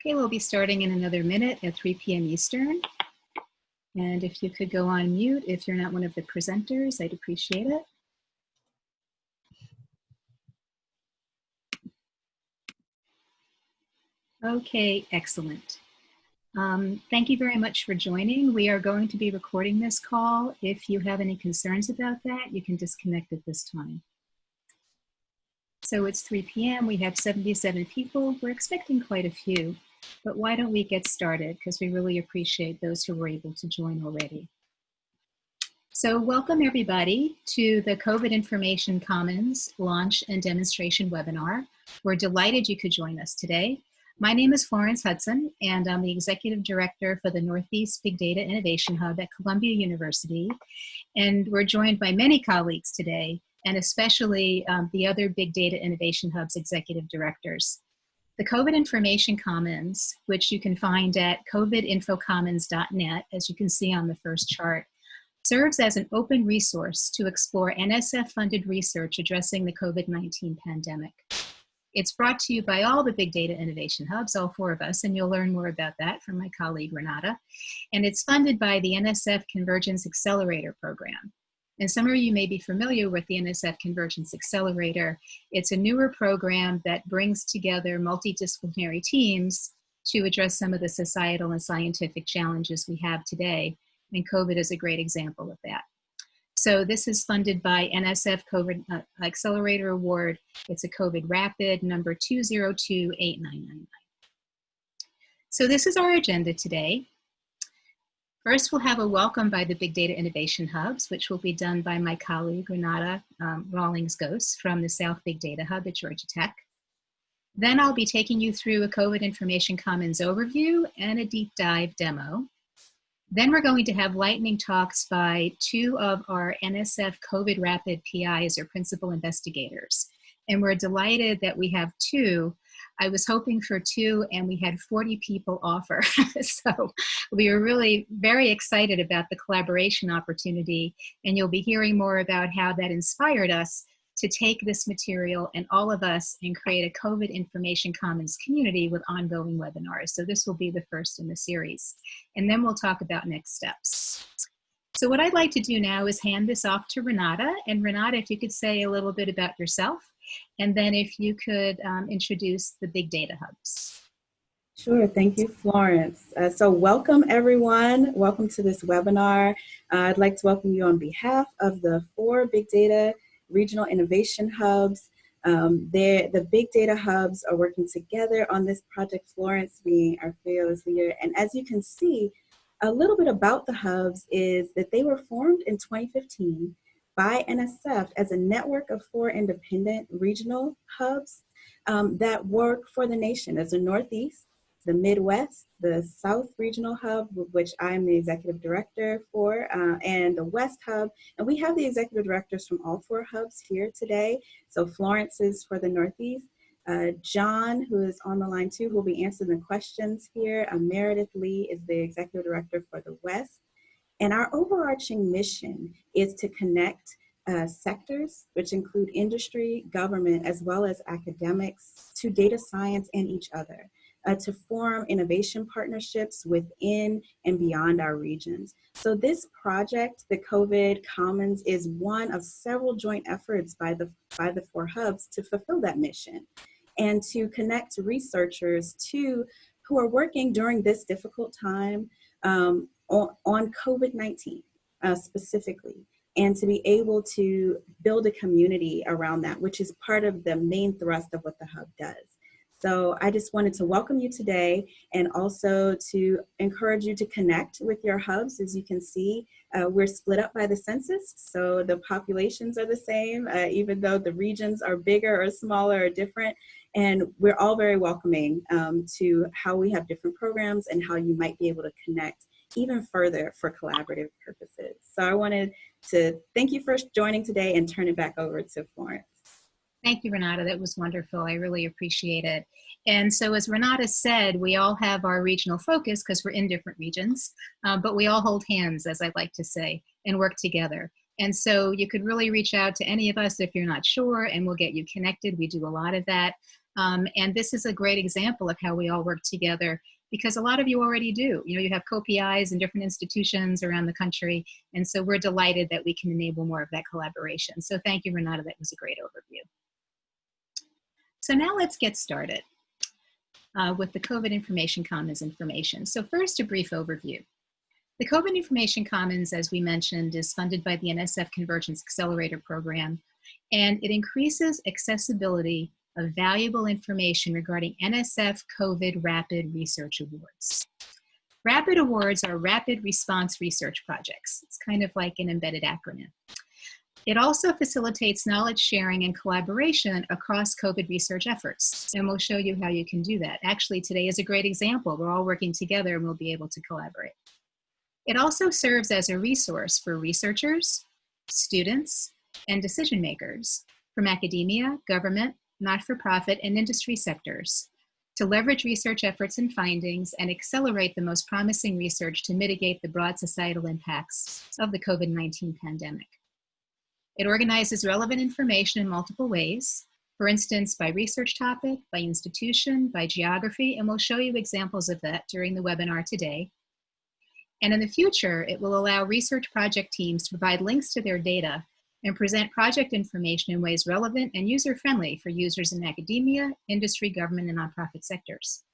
Okay, we'll be starting in another minute at 3 p.m. Eastern. And if you could go on mute if you're not one of the presenters, I'd appreciate it. Okay, excellent. Um, thank you very much for joining. We are going to be recording this call. If you have any concerns about that, you can disconnect at this time. So it's 3 p.m. We have 77 people. We're expecting quite a few. But why don't we get started? Because we really appreciate those who were able to join already. So welcome everybody to the COVID Information Commons launch and demonstration webinar. We're delighted you could join us today. My name is Florence Hudson, and I'm the Executive Director for the Northeast Big Data Innovation Hub at Columbia University. And we're joined by many colleagues today, and especially um, the other Big Data Innovation Hub's executive directors. The COVID Information Commons, which you can find at covidinfocommons.net, as you can see on the first chart, serves as an open resource to explore NSF-funded research addressing the COVID-19 pandemic. It's brought to you by all the Big Data Innovation Hubs, all four of us, and you'll learn more about that from my colleague Renata. And it's funded by the NSF Convergence Accelerator Program. And some of you may be familiar with the NSF Convergence Accelerator. It's a newer program that brings together multidisciplinary teams to address some of the societal and scientific challenges we have today. And COVID is a great example of that. So this is funded by NSF COVID uh, Accelerator Award. It's a COVID Rapid number 2028999. So this is our agenda today. First, we'll have a welcome by the Big Data Innovation Hubs, which will be done by my colleague, Renata um, Rawlings-Goss from the South Big Data Hub at Georgia Tech. Then I'll be taking you through a COVID Information Commons overview and a deep dive demo. Then we're going to have lightning talks by two of our NSF COVID Rapid PIs or principal investigators. And we're delighted that we have two I was hoping for two and we had 40 people offer. so we were really very excited about the collaboration opportunity and you'll be hearing more about how that inspired us to take this material and all of us and create a COVID Information Commons community with ongoing webinars. So this will be the first in the series. And then we'll talk about next steps. So what I'd like to do now is hand this off to Renata. And Renata, if you could say a little bit about yourself and then if you could um, introduce the big data hubs. Sure, thank you, Florence. Uh, so welcome everyone, welcome to this webinar. Uh, I'd like to welcome you on behalf of the four big data regional innovation hubs. Um, the big data hubs are working together on this project, Florence being our fearless leader. And as you can see, a little bit about the hubs is that they were formed in 2015 by NSF as a network of four independent regional hubs um, that work for the nation as the Northeast, the Midwest, the South Regional Hub, which I'm the executive director for, uh, and the West Hub. And we have the executive directors from all four hubs here today. So Florence is for the Northeast, uh, John, who is on the line too, who will be answering the questions here. Uh, Meredith Lee is the executive director for the West. And our overarching mission is to connect uh, sectors, which include industry, government, as well as academics, to data science and each other, uh, to form innovation partnerships within and beyond our regions. So this project, the COVID Commons, is one of several joint efforts by the, by the four hubs to fulfill that mission and to connect researchers to who are working during this difficult time um, on, on COVID-19 uh, specifically, and to be able to build a community around that, which is part of the main thrust of what the Hub does. So I just wanted to welcome you today and also to encourage you to connect with your hubs. As you can see, uh, we're split up by the census, so the populations are the same, uh, even though the regions are bigger or smaller or different. And we're all very welcoming um, to how we have different programs and how you might be able to connect even further for collaborative purposes. So I wanted to thank you for joining today and turn it back over to Florence. Thank you, Renata. That was wonderful. I really appreciate it. And so as Renata said, we all have our regional focus because we're in different regions, uh, but we all hold hands, as I like to say, and work together. And so you could really reach out to any of us if you're not sure and we'll get you connected. We do a lot of that. Um, and this is a great example of how we all work together because a lot of you already do. You know, you have co-PIs in different institutions around the country. And so we're delighted that we can enable more of that collaboration. So thank you, Renata. That was a great overview. So now let's get started uh, with the COVID Information Commons information. So first, a brief overview. The COVID Information Commons, as we mentioned, is funded by the NSF Convergence Accelerator Program, and it increases accessibility of valuable information regarding NSF COVID Rapid Research Awards. Rapid Awards are rapid response research projects. It's kind of like an embedded acronym. It also facilitates knowledge sharing and collaboration across COVID research efforts. And we'll show you how you can do that. Actually, today is a great example. We're all working together and we'll be able to collaborate. It also serves as a resource for researchers, students, and decision makers from academia, government, not-for-profit, and industry sectors to leverage research efforts and findings and accelerate the most promising research to mitigate the broad societal impacts of the COVID-19 pandemic. It organizes relevant information in multiple ways, for instance, by research topic, by institution, by geography, and we'll show you examples of that during the webinar today. And in the future, it will allow research project teams to provide links to their data and present project information in ways relevant and user-friendly for users in academia, industry, government, and nonprofit sectors.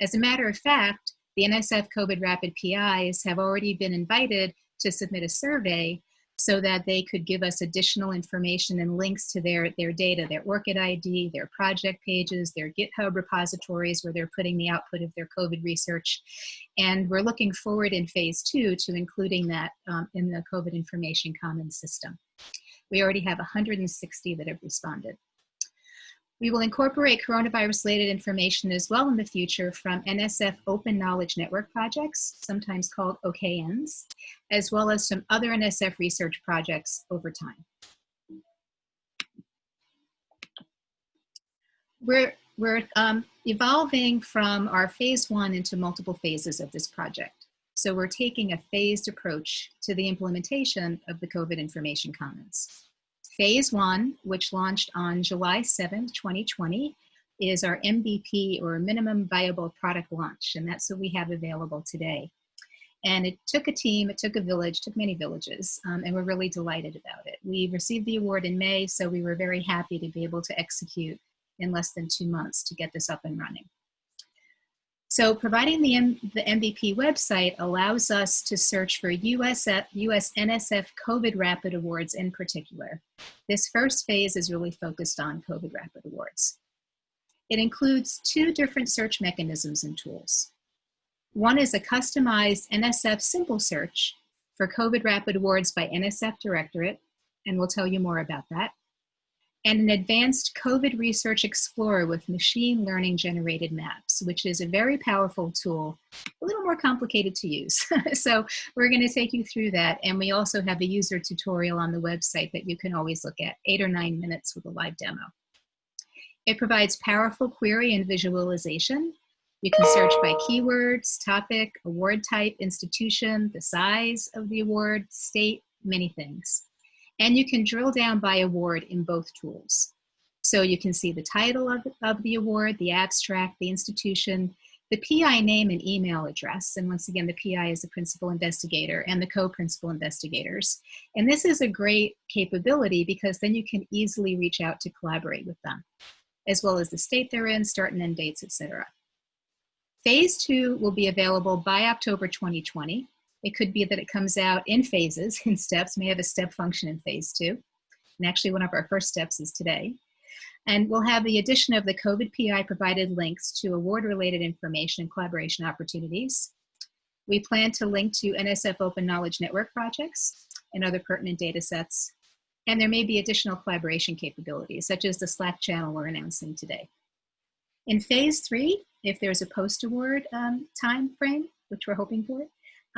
As a matter of fact, the NSF COVID Rapid PIs have already been invited to submit a survey so that they could give us additional information and links to their, their data, their ORCID ID, their project pages, their GitHub repositories where they're putting the output of their COVID research. And we're looking forward in phase two to including that um, in the COVID Information Commons system. We already have 160 that have responded. We will incorporate coronavirus-related information as well in the future from NSF Open Knowledge Network projects, sometimes called OKNs, as well as some other NSF research projects over time. We're, we're um, evolving from our phase one into multiple phases of this project. So we're taking a phased approach to the implementation of the COVID Information Commons. Phase one, which launched on July 7th, 2020, is our MVP or minimum viable product launch. And that's what we have available today. And it took a team, it took a village, took many villages, um, and we're really delighted about it. We received the award in May, so we were very happy to be able to execute in less than two months to get this up and running. So providing the, M the MVP website allows us to search for US, US NSF COVID Rapid Awards in particular. This first phase is really focused on COVID Rapid Awards. It includes two different search mechanisms and tools. One is a customized NSF simple search for COVID Rapid Awards by NSF Directorate, and we'll tell you more about that and an advanced COVID Research Explorer with machine learning generated maps, which is a very powerful tool, a little more complicated to use. so we're gonna take you through that. And we also have a user tutorial on the website that you can always look at, eight or nine minutes with a live demo. It provides powerful query and visualization. You can search by keywords, topic, award type, institution, the size of the award, state, many things. And you can drill down by award in both tools. So you can see the title of, of the award, the abstract, the institution, the PI name and email address. And once again, the PI is the principal investigator and the co-principal investigators. And this is a great capability because then you can easily reach out to collaborate with them, as well as the state they're in, start and end dates, etc. Phase two will be available by October 2020. It could be that it comes out in phases, in steps, may have a step function in phase two. And actually one of our first steps is today. And we'll have the addition of the COVID PI provided links to award-related information and collaboration opportunities. We plan to link to NSF Open Knowledge Network projects and other pertinent data sets. And there may be additional collaboration capabilities, such as the Slack channel we're announcing today. In phase three, if there's a post-award um, time frame, which we're hoping for,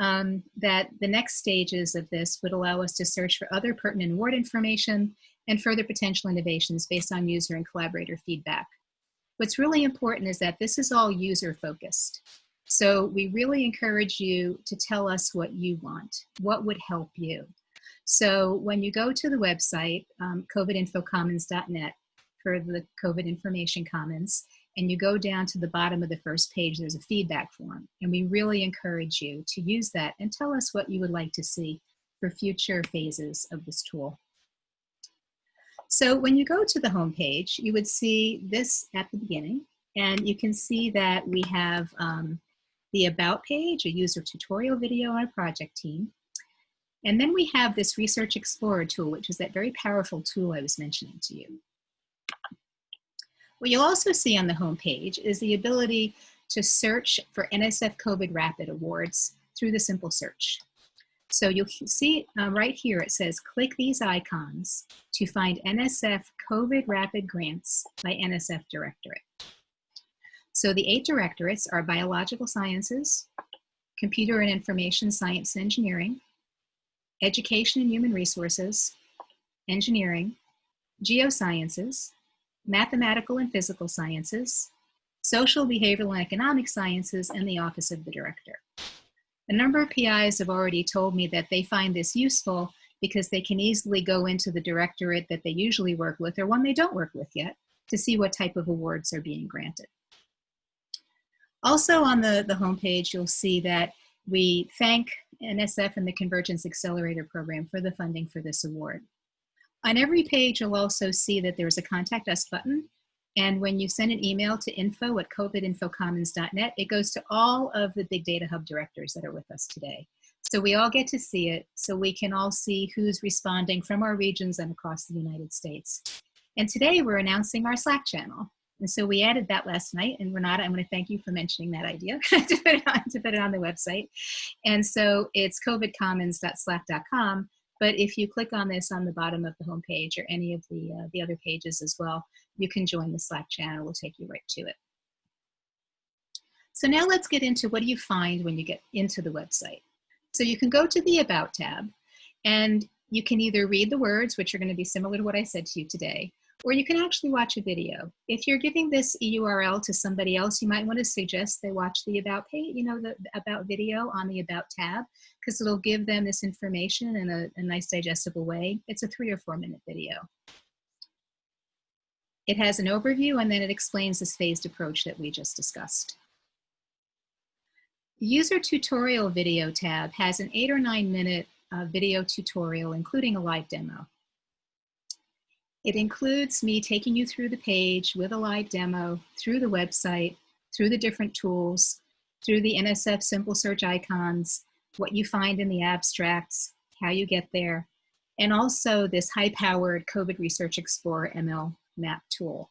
um, that the next stages of this would allow us to search for other pertinent award information and further potential innovations based on user and collaborator feedback. What's really important is that this is all user focused. So we really encourage you to tell us what you want, what would help you. So when you go to the website, um, covidinfocommons.net, for the COVID Information Commons, and you go down to the bottom of the first page, there's a feedback form. And we really encourage you to use that and tell us what you would like to see for future phases of this tool. So when you go to the home page, you would see this at the beginning, and you can see that we have um, the About page, a user tutorial video on a project team. And then we have this Research Explorer tool, which is that very powerful tool I was mentioning to you. What you'll also see on the home page is the ability to search for NSF COVID Rapid Awards through the simple search. So you'll see um, right here, it says, click these icons to find NSF COVID Rapid Grants by NSF Directorate. So the eight directorates are Biological Sciences, Computer and Information Science and Engineering, Education and Human Resources, Engineering, Geosciences, Mathematical and Physical Sciences, Social, Behavioral, and Economic Sciences, and the Office of the Director. A number of PIs have already told me that they find this useful because they can easily go into the directorate that they usually work with or one they don't work with yet to see what type of awards are being granted. Also on the, the homepage, you'll see that we thank NSF and the Convergence Accelerator Program for the funding for this award. On every page, you'll also see that there's a contact us button and when you send an email to info at covidinfocommons.net, it goes to all of the Big Data Hub directors that are with us today. So we all get to see it, so we can all see who's responding from our regions and across the United States. And today we're announcing our Slack channel. And so we added that last night. And Renata, I'm going to thank you for mentioning that idea to, put it on, to put it on the website. And so it's covidcommons.slack.com. But if you click on this on the bottom of the homepage or any of the, uh, the other pages as well, you can join the Slack channel. We'll take you right to it. So now let's get into what do you find when you get into the website. So you can go to the About tab and you can either read the words, which are going to be similar to what I said to you today, or you can actually watch a video. If you're giving this URL to somebody else, you might want to suggest they watch the About page, you know, the About video on the About tab, because it'll give them this information in a, a nice digestible way. It's a three or four minute video. It has an overview and then it explains this phased approach that we just discussed. The user tutorial video tab has an eight or nine minute uh, video tutorial, including a live demo. It includes me taking you through the page with a live demo, through the website, through the different tools, through the NSF simple search icons, what you find in the abstracts, how you get there, and also this high-powered COVID Research Explorer ML map tool.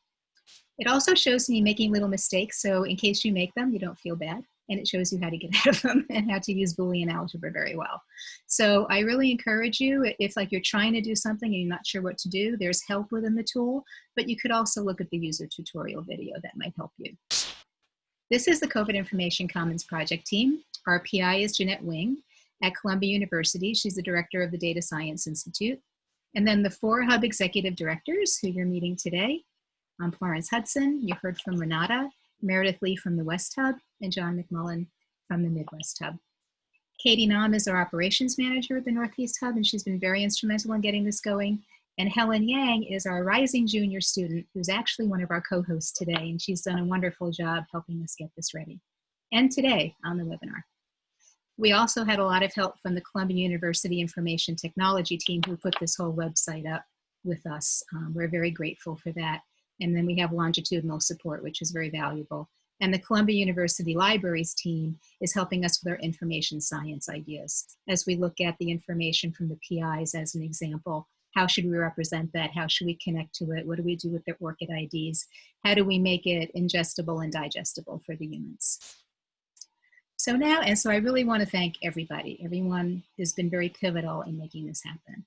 It also shows me making little mistakes, so in case you make them, you don't feel bad. And it shows you how to get out of them and how to use Boolean algebra very well. So I really encourage you, if like you're trying to do something and you're not sure what to do, there's help within the tool, but you could also look at the user tutorial video that might help you. This is the COVID Information Commons project team. Our PI is Jeanette Wing at Columbia University. She's the director of the Data Science Institute. And then the four hub executive directors who you're meeting today. I'm Florence Hudson, you heard from Renata, Meredith Lee from the West Hub, and John MacMullen from the Midwest Hub. Katie Nam is our operations manager at the Northeast Hub, and she's been very instrumental in getting this going. And Helen Yang is our rising junior student, who's actually one of our co-hosts today, and she's done a wonderful job helping us get this ready. And today on the webinar. We also had a lot of help from the Columbia University Information Technology team who put this whole website up with us. Um, we're very grateful for that. And then we have longitudinal support, which is very valuable. And the Columbia University Libraries team is helping us with our information science ideas. As we look at the information from the PIs as an example, how should we represent that? How should we connect to it? What do we do with their ORCID IDs? How do we make it ingestible and digestible for the humans? So now, and so I really want to thank everybody. Everyone has been very pivotal in making this happen.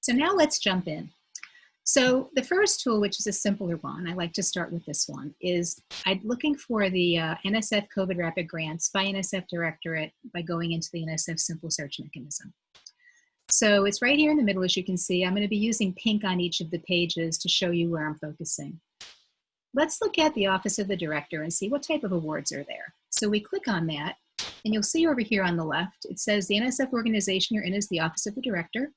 So now let's jump in. So the first tool, which is a simpler one, I like to start with this one, is I'm looking for the uh, NSF COVID Rapid Grants by NSF Directorate by going into the NSF Simple Search Mechanism. So it's right here in the middle, as you can see. I'm going to be using pink on each of the pages to show you where I'm focusing. Let's look at the Office of the Director and see what type of awards are there. So we click on that, and you'll see over here on the left, it says the NSF organization you're in is the Office of the Director.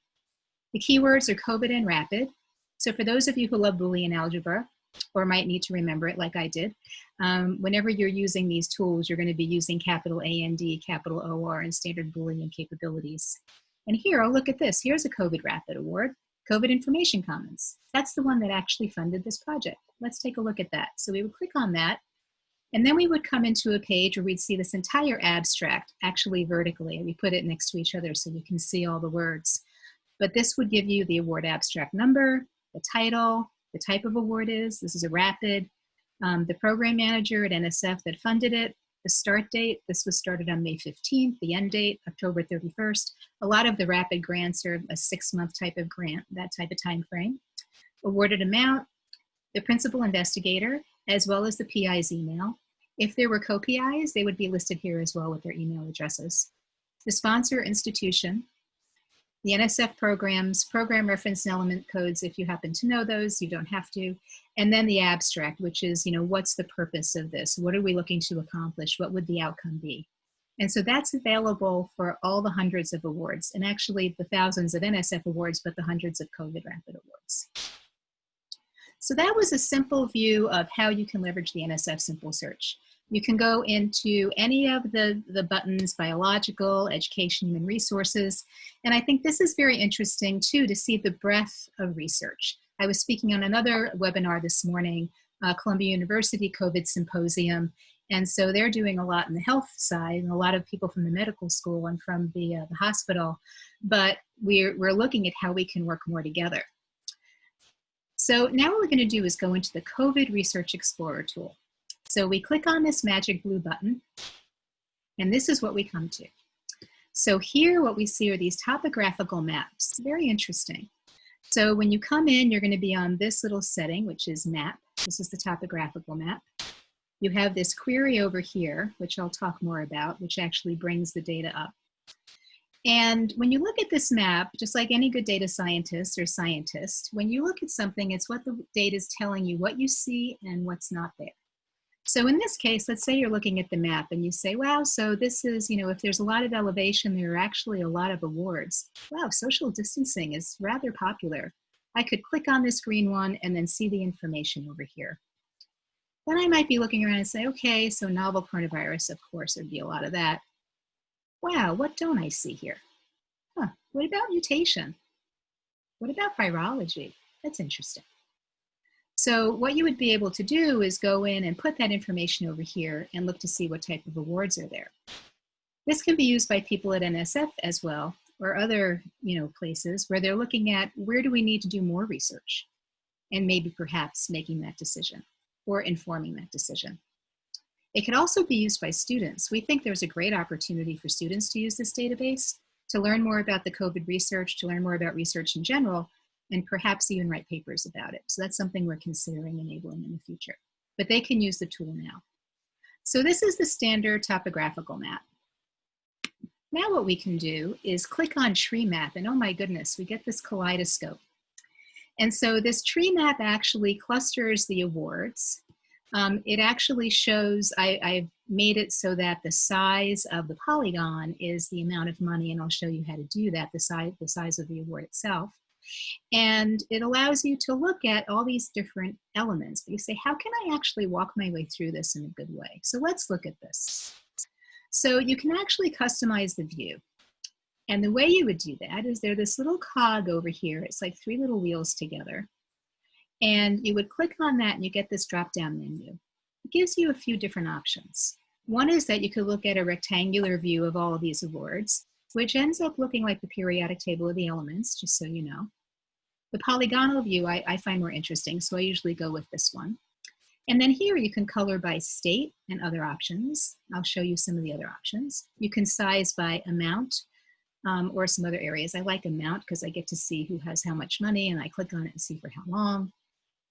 The keywords are COVID and Rapid. So for those of you who love Boolean algebra, or might need to remember it like I did, um, whenever you're using these tools, you're going to be using capital A and D, capital OR, and standard Boolean capabilities. And here, oh, look at this. Here's a COVID Rapid Award, COVID Information Commons. That's the one that actually funded this project. Let's take a look at that. So we would click on that, and then we would come into a page where we'd see this entire abstract, actually vertically. We put it next to each other so you can see all the words. But this would give you the award abstract number, the title, the type of award is. This is a rapid. Um, the program manager at NSF that funded it, the start date, this was started on May 15th, the end date, October 31st. A lot of the rapid grants are a six month type of grant, that type of time frame. Awarded amount, the principal investigator, as well as the PI's email. If there were co-PIs, they would be listed here as well with their email addresses. The sponsor institution, the NSF programs, program reference and element codes, if you happen to know those, you don't have to. And then the abstract, which is, you know, what's the purpose of this? What are we looking to accomplish? What would the outcome be? And so that's available for all the hundreds of awards, and actually the thousands of NSF awards, but the hundreds of COVID Rapid Awards. So that was a simple view of how you can leverage the NSF Simple Search. You can go into any of the, the buttons, biological, education, human resources. And I think this is very interesting too, to see the breadth of research. I was speaking on another webinar this morning, uh, Columbia University COVID Symposium. And so they're doing a lot in the health side and a lot of people from the medical school and from the, uh, the hospital. But we're, we're looking at how we can work more together. So now what we're gonna do is go into the COVID Research Explorer tool. So we click on this magic blue button, and this is what we come to. So here what we see are these topographical maps. Very interesting. So when you come in, you're going to be on this little setting, which is map. This is the topographical map. You have this query over here, which I'll talk more about, which actually brings the data up. And when you look at this map, just like any good data scientist or scientist, when you look at something, it's what the data is telling you, what you see and what's not there. So in this case, let's say you're looking at the map and you say, wow, so this is, you know, if there's a lot of elevation, there are actually a lot of awards. Wow, social distancing is rather popular. I could click on this green one and then see the information over here. Then I might be looking around and say, okay, so novel coronavirus, of course, there'd be a lot of that. Wow, what don't I see here? Huh, what about mutation? What about virology? That's interesting. So what you would be able to do is go in and put that information over here and look to see what type of awards are there. This can be used by people at NSF as well, or other you know, places where they're looking at where do we need to do more research and maybe perhaps making that decision or informing that decision. It could also be used by students. We think there's a great opportunity for students to use this database to learn more about the COVID research, to learn more about research in general, and perhaps even write papers about it. So that's something we're considering enabling in the future. But they can use the tool now. So this is the standard topographical map. Now what we can do is click on tree map and oh my goodness, we get this kaleidoscope. And so this tree map actually clusters the awards. Um, it actually shows, I, I've made it so that the size of the polygon is the amount of money and I'll show you how to do that, the size, the size of the award itself. And it allows you to look at all these different elements. But you say, how can I actually walk my way through this in a good way? So let's look at this. So you can actually customize the view. And the way you would do that is there's this little cog over here. It's like three little wheels together. And you would click on that and you get this drop down menu. It gives you a few different options. One is that you could look at a rectangular view of all of these awards which ends up looking like the periodic table of the elements, just so you know. The polygonal view I, I find more interesting, so I usually go with this one. And then here you can color by state and other options. I'll show you some of the other options. You can size by amount um, or some other areas. I like amount because I get to see who has how much money and I click on it and see for how long.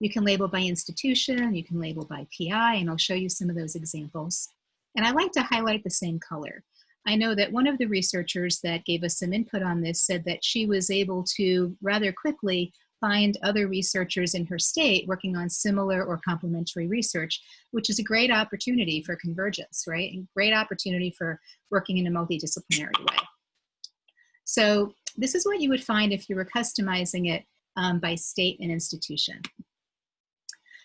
You can label by institution, you can label by PI, and I'll show you some of those examples. And I like to highlight the same color. I know that one of the researchers that gave us some input on this said that she was able to rather quickly find other researchers in her state working on similar or complementary research, which is a great opportunity for convergence, right? And great opportunity for working in a multidisciplinary way. So this is what you would find if you were customizing it um, by state and institution.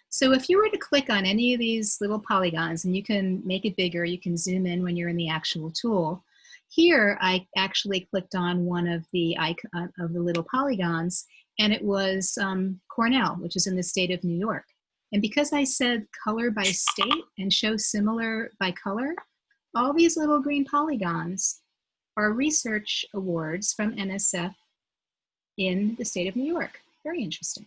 So if you were to click on any of these little polygons, and you can make it bigger, you can zoom in when you're in the actual tool. Here, I actually clicked on one of the icon of the little polygons, and it was um, Cornell, which is in the state of New York. And because I said color by state and show similar by color, all these little green polygons are research awards from NSF in the state of New York. Very interesting.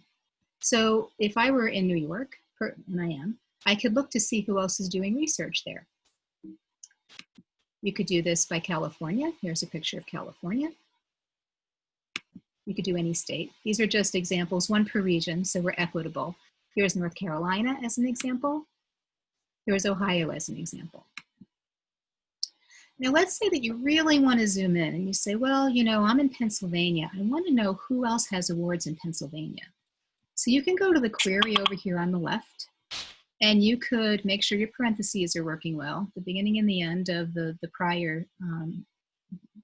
So if I were in New York, and I am, I could look to see who else is doing research there. You could do this by California. Here's a picture of California. You could do any state. These are just examples, one per region, so we're equitable. Here's North Carolina as an example. Here's Ohio as an example. Now let's say that you really want to zoom in and you say, well, you know, I'm in Pennsylvania. I want to know who else has awards in Pennsylvania. So you can go to the query over here on the left and you could make sure your parentheses are working well, the beginning and the end of the, the, prior, um,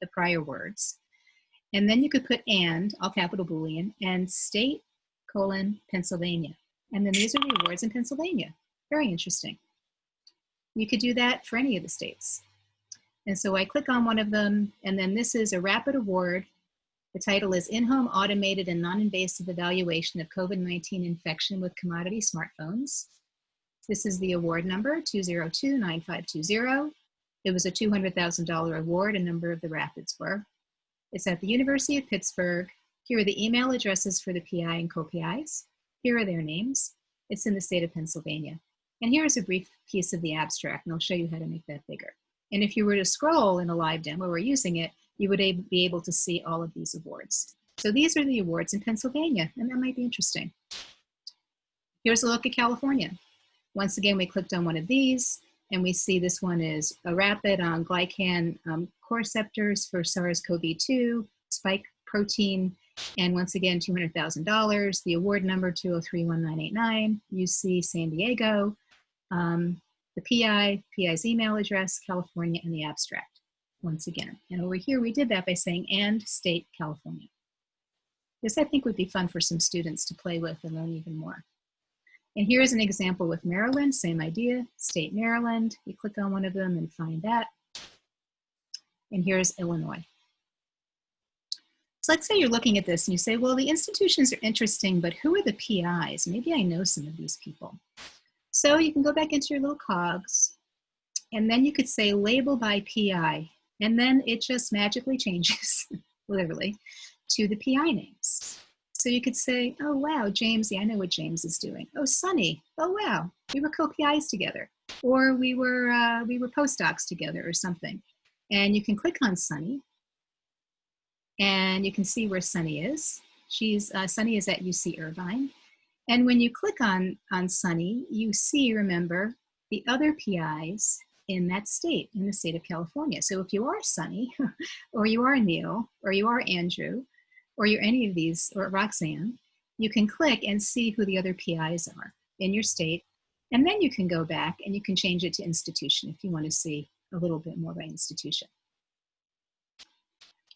the prior words. And then you could put and, all capital Boolean, and state colon Pennsylvania. And then these are the awards in Pennsylvania. Very interesting. You could do that for any of the states. And so I click on one of them, and then this is a rapid award. The title is In-Home Automated and Non-Invasive Evaluation of COVID-19 Infection with Commodity Smartphones. This is the award number, 2029520. It was a $200,000 award, a number of the rapids were. It's at the University of Pittsburgh. Here are the email addresses for the PI and co-PIs. Here are their names. It's in the state of Pennsylvania. And here's a brief piece of the abstract, and I'll show you how to make that bigger. And if you were to scroll in a live demo we're using it, you would be able to see all of these awards. So these are the awards in Pennsylvania, and that might be interesting. Here's a look at California. Once again, we clicked on one of these, and we see this one is a rapid on glycan um, receptors for SARS-CoV-2, spike protein, and once again, $200,000, the award number 2031989, UC San Diego, um, the PI, PI's email address, California, and the abstract, once again. And over here, we did that by saying, and state California. This, I think, would be fun for some students to play with and learn even more. And here's an example with Maryland, same idea, state Maryland. You click on one of them and find that. And here's Illinois. So let's say you're looking at this and you say, well, the institutions are interesting, but who are the PIs? Maybe I know some of these people. So you can go back into your little cogs and then you could say label by PI and then it just magically changes, literally, to the PI names. So you could say, oh wow, James, yeah, I know what James is doing. Oh, Sunny, oh wow, we were co-PIs together. Or we were, uh, we were postdocs together or something. And you can click on Sunny and you can see where Sunny is. She's, uh, Sunny is at UC Irvine. And when you click on, on Sunny, you see, remember, the other PIs in that state, in the state of California. So if you are Sunny, or you are Neil, or you are Andrew, or you're any of these, or Roxanne, you can click and see who the other PIs are in your state. And then you can go back and you can change it to institution if you want to see a little bit more by institution.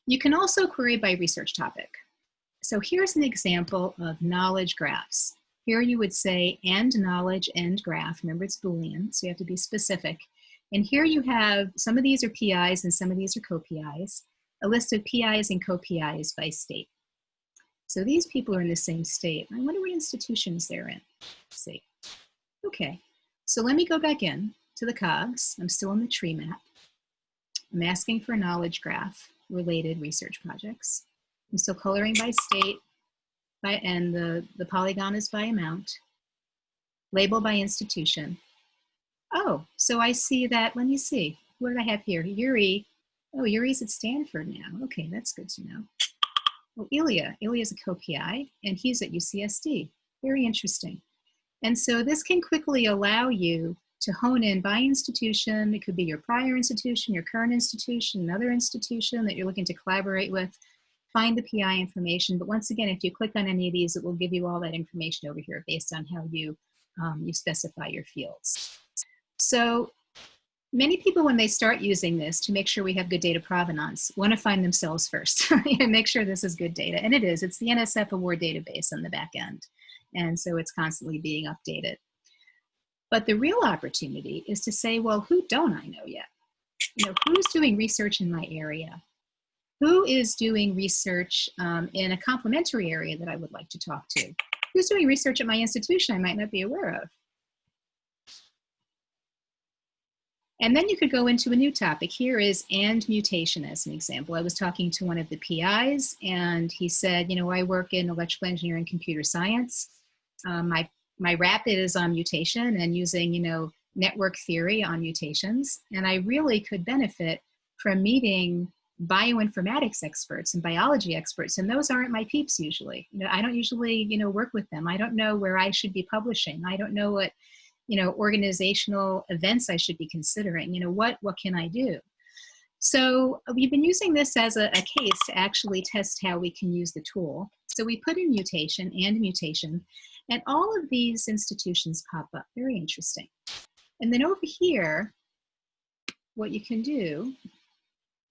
You can also query by research topic. So here's an example of knowledge graphs. Here you would say and knowledge and graph. Remember it's Boolean, so you have to be specific. And here you have, some of these are PIs and some of these are co-PIs, a list of PIs and co-PIs by state. So these people are in the same state. I wonder what institutions they're in. Let's see. Okay, so let me go back in to the cogs. I'm still in the tree map. I'm asking for a knowledge graph related research projects. I'm still coloring by state, by, and the, the polygon is by amount. Label by institution. Oh, so I see that, let me see, what did I have here? Yuri, oh, Yuri's at Stanford now. Okay, that's good to know. Oh, Ilya, Ilya's a co-PI, and he's at UCSD. Very interesting. And so this can quickly allow you to hone in by institution. It could be your prior institution, your current institution, another institution that you're looking to collaborate with. Find the PI information. But once again, if you click on any of these, it will give you all that information over here based on how you, um, you specify your fields. So many people, when they start using this to make sure we have good data provenance, want to find themselves first and make sure this is good data. And it is. It's the NSF award database on the back end. And so it's constantly being updated. But the real opportunity is to say, well, who don't I know yet? You know, who's doing research in my area? Who is doing research um, in a complementary area that I would like to talk to? Who's doing research at my institution I might not be aware of? And then you could go into a new topic. Here is and mutation as an example. I was talking to one of the PIs and he said, you know, I work in electrical engineering computer science. Um, my, my rapid is on mutation and using, you know, network theory on mutations. And I really could benefit from meeting bioinformatics experts and biology experts and those aren't my peeps usually you know i don't usually you know work with them i don't know where i should be publishing i don't know what you know, organizational events I should be considering, you know, what, what can I do? So uh, we've been using this as a, a case to actually test how we can use the tool. So we put in mutation and mutation, and all of these institutions pop up, very interesting. And then over here, what you can do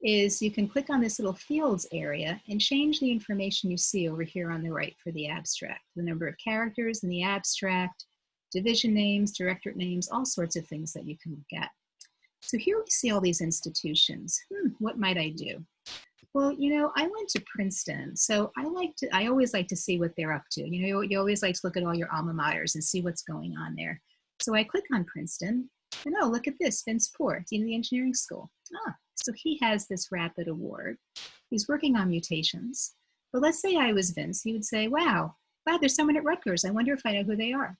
is you can click on this little fields area and change the information you see over here on the right for the abstract, the number of characters in the abstract, division names, directorate names, all sorts of things that you can look at. So here we see all these institutions. Hmm, what might I do? Well, you know, I went to Princeton, so I like to, I always like to see what they're up to. You know, you, you always like to look at all your alma maters and see what's going on there. So I click on Princeton, and oh, look at this, Vince Poor, Dean of the Engineering School. Ah, so he has this rapid award. He's working on mutations. But let's say I was Vince, he would say, wow, wow, there's someone at Rutgers. I wonder if I know who they are.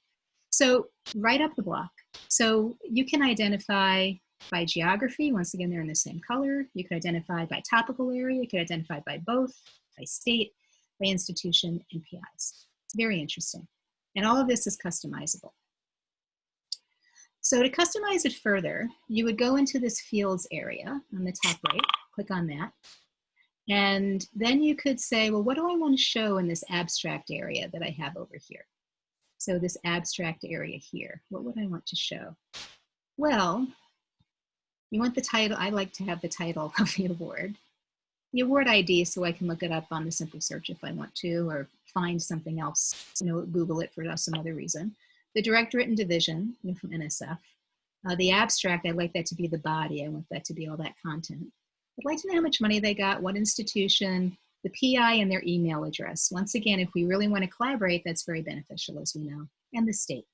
So right up the block. So you can identify by geography, once again, they're in the same color. You could identify by topical area, you could identify by both, by state, by institution, and PIs. It's very interesting. And all of this is customizable. So to customize it further, you would go into this fields area on the top right, click on that. And then you could say, well, what do I want to show in this abstract area that I have over here? So this abstract area here, what would I want to show? Well, you want the title, I like to have the title of the award. The award ID so I can look it up on the simple search if I want to, or find something else, you know, Google it for some other reason. The directorate and division, you know, from NSF. Uh, the abstract, I'd like that to be the body. I want that to be all that content. I'd like to know how much money they got, what institution, the PI and their email address. Once again, if we really want to collaborate, that's very beneficial as we know, and the state.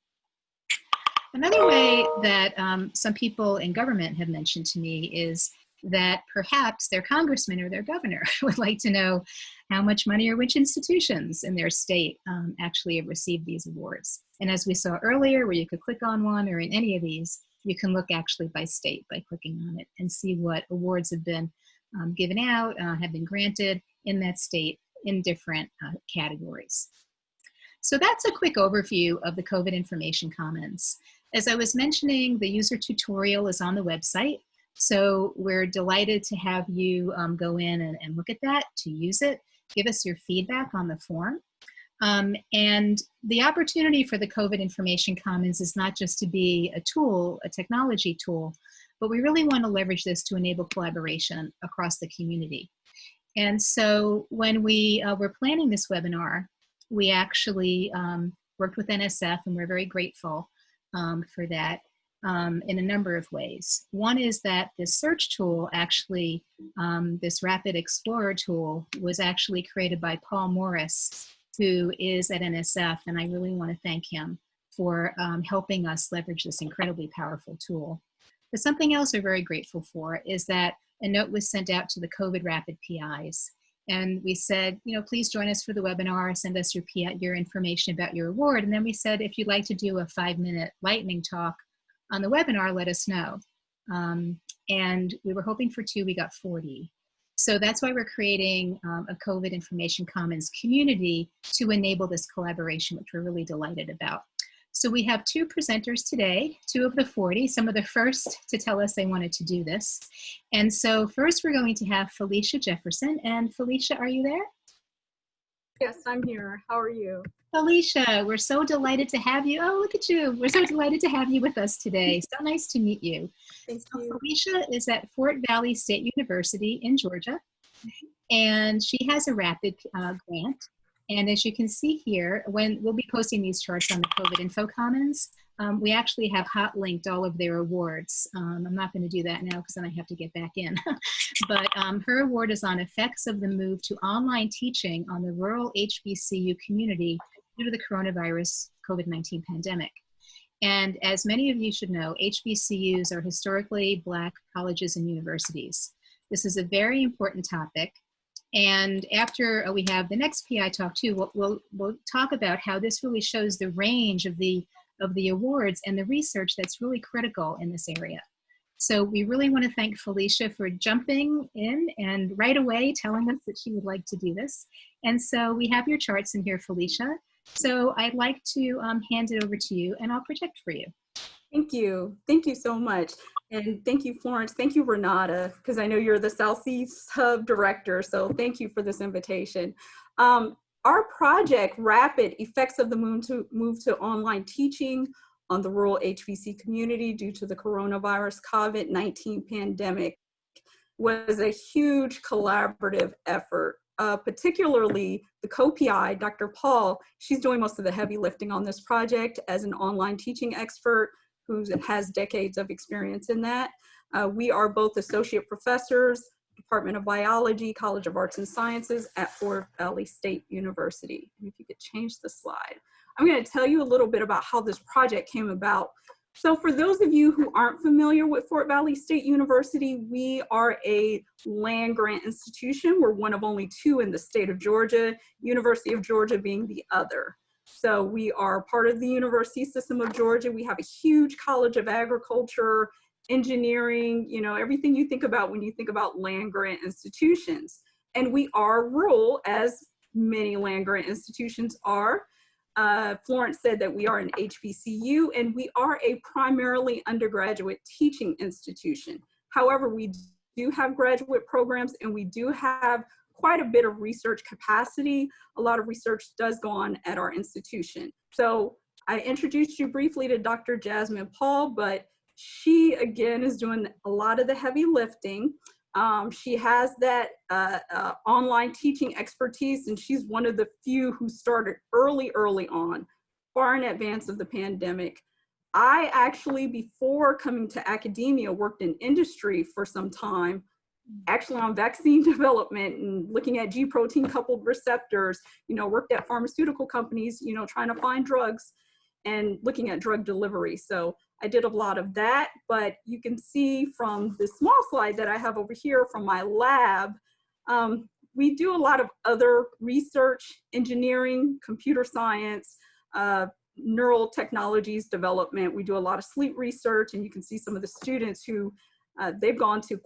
Another way that um, some people in government have mentioned to me is that perhaps their congressman or their governor would like to know how much money or which institutions in their state um, actually have received these awards. And as we saw earlier, where you could click on one or in any of these, you can look actually by state by clicking on it and see what awards have been um, given out, uh, have been granted, in that state in different uh, categories. So that's a quick overview of the COVID Information Commons. As I was mentioning, the user tutorial is on the website. So we're delighted to have you um, go in and, and, look at that, to use it, give us your feedback on the form. Um, and the opportunity for the COVID Information Commons is not just to be a tool, a technology tool, but we really want to leverage this to enable collaboration across the community. And so when we uh, were planning this webinar, we actually um, worked with NSF and we're very grateful um, for that um, in a number of ways. One is that this search tool actually, um, this Rapid Explorer tool was actually created by Paul Morris, who is at NSF, and I really want to thank him for um, helping us leverage this incredibly powerful tool. But something else we're very grateful for is that a note was sent out to the COVID rapid PIs. And we said, you know, please join us for the webinar, send us your, PI, your information about your award. And then we said, if you'd like to do a five minute lightning talk on the webinar, let us know. Um, and we were hoping for two, we got 40. So that's why we're creating um, a COVID Information Commons community to enable this collaboration, which we're really delighted about. So we have two presenters today, two of the 40, some of the first to tell us they wanted to do this. And so first we're going to have Felicia Jefferson. And Felicia, are you there? Yes, I'm here. How are you? Felicia, we're so delighted to have you. Oh, look at you. We're so delighted to have you with us today. So nice to meet you. Thank So you. Felicia is at Fort Valley State University in Georgia, and she has a rapid uh, grant. And as you can see here, when we'll be posting these charts on the COVID Info Commons, um, we actually have hot linked all of their awards. Um, I'm not going to do that now because then I have to get back in. but um, her award is on effects of the move to online teaching on the rural HBCU community due to the coronavirus COVID-19 pandemic. And as many of you should know, HBCUs are historically Black colleges and universities. This is a very important topic. And after uh, we have the next PI talk too, we'll, we'll, we'll talk about how this really shows the range of the, of the awards and the research that's really critical in this area. So we really want to thank Felicia for jumping in and right away telling us that she would like to do this. And so we have your charts in here, Felicia. So I'd like to um, hand it over to you and I'll project for you. Thank you. Thank you so much. And thank you, Florence. Thank you, Renata, because I know you're the Southeast Hub Director. So thank you for this invitation. Um, our project, Rapid Effects of the Move to, move to Online Teaching on the Rural HBC Community due to the Coronavirus COVID-19 pandemic, was a huge collaborative effort uh, particularly the co-PI, Dr. Paul, she's doing most of the heavy lifting on this project as an online teaching expert who has decades of experience in that. Uh, we are both associate professors, Department of Biology, College of Arts and Sciences at Fort Valley State University. If you could change the slide. I'm gonna tell you a little bit about how this project came about. So for those of you who aren't familiar with Fort Valley State University, we are a land grant institution. We're one of only two in the state of Georgia, University of Georgia being the other. So we are part of the University System of Georgia. We have a huge College of Agriculture, engineering, you know, everything you think about when you think about land grant institutions. And we are rural, as many land grant institutions are. Uh, Florence said that we are an HBCU and we are a primarily undergraduate teaching institution. However, we do have graduate programs and we do have quite a bit of research capacity. A lot of research does go on at our institution. So I introduced you briefly to Dr. Jasmine Paul, but she again is doing a lot of the heavy lifting. Um, she has that uh, uh, online teaching expertise and she's one of the few who started early, early on, far in advance of the pandemic. I actually, before coming to academia, worked in industry for some time, actually on vaccine development and looking at G protein coupled receptors, you know, worked at pharmaceutical companies, you know, trying to find drugs and looking at drug delivery. So I did a lot of that, but you can see from this small slide that I have over here from my lab, um, we do a lot of other research, engineering, computer science, uh, neural technologies development. We do a lot of sleep research and you can see some of the students who uh, they've gone to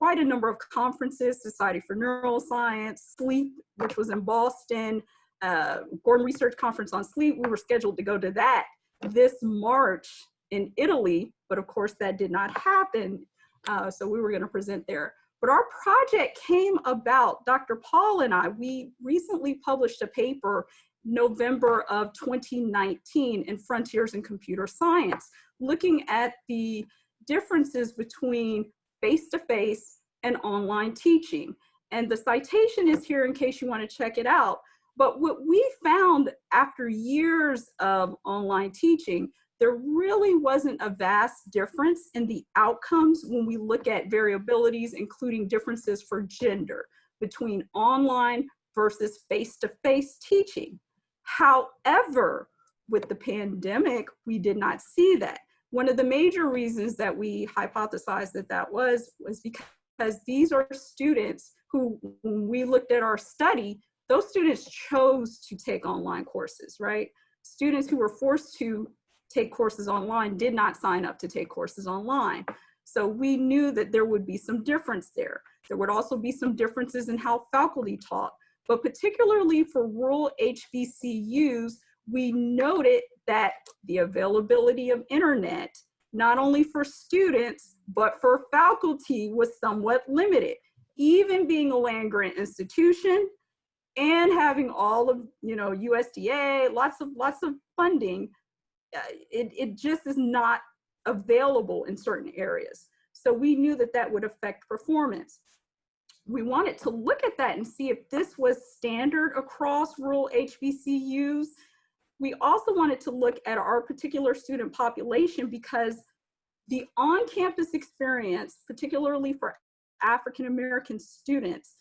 quite a number of conferences, Society for Neuroscience, Sleep, which was in Boston, uh, Gordon Research Conference on Sleep. We were scheduled to go to that this March in Italy, but of course that did not happen. Uh, so we were gonna present there. But our project came about, Dr. Paul and I, we recently published a paper November of 2019 in Frontiers in Computer Science, looking at the differences between face-to-face -face and online teaching. And the citation is here in case you wanna check it out. But what we found after years of online teaching there really wasn't a vast difference in the outcomes when we look at variabilities, including differences for gender between online versus face-to-face -face teaching. However, with the pandemic, we did not see that. One of the major reasons that we hypothesized that that was, was because these are students who, when we looked at our study, those students chose to take online courses, right? Students who were forced to take courses online did not sign up to take courses online. So we knew that there would be some difference there. There would also be some differences in how faculty taught, but particularly for rural HBCUs, we noted that the availability of internet, not only for students, but for faculty was somewhat limited. Even being a land grant institution, and having all of, you know, USDA, lots of, lots of funding, uh, it, it just is not available in certain areas. So we knew that that would affect performance. We wanted to look at that and see if this was standard across rural HBCUs. We also wanted to look at our particular student population because the on-campus experience, particularly for African American students,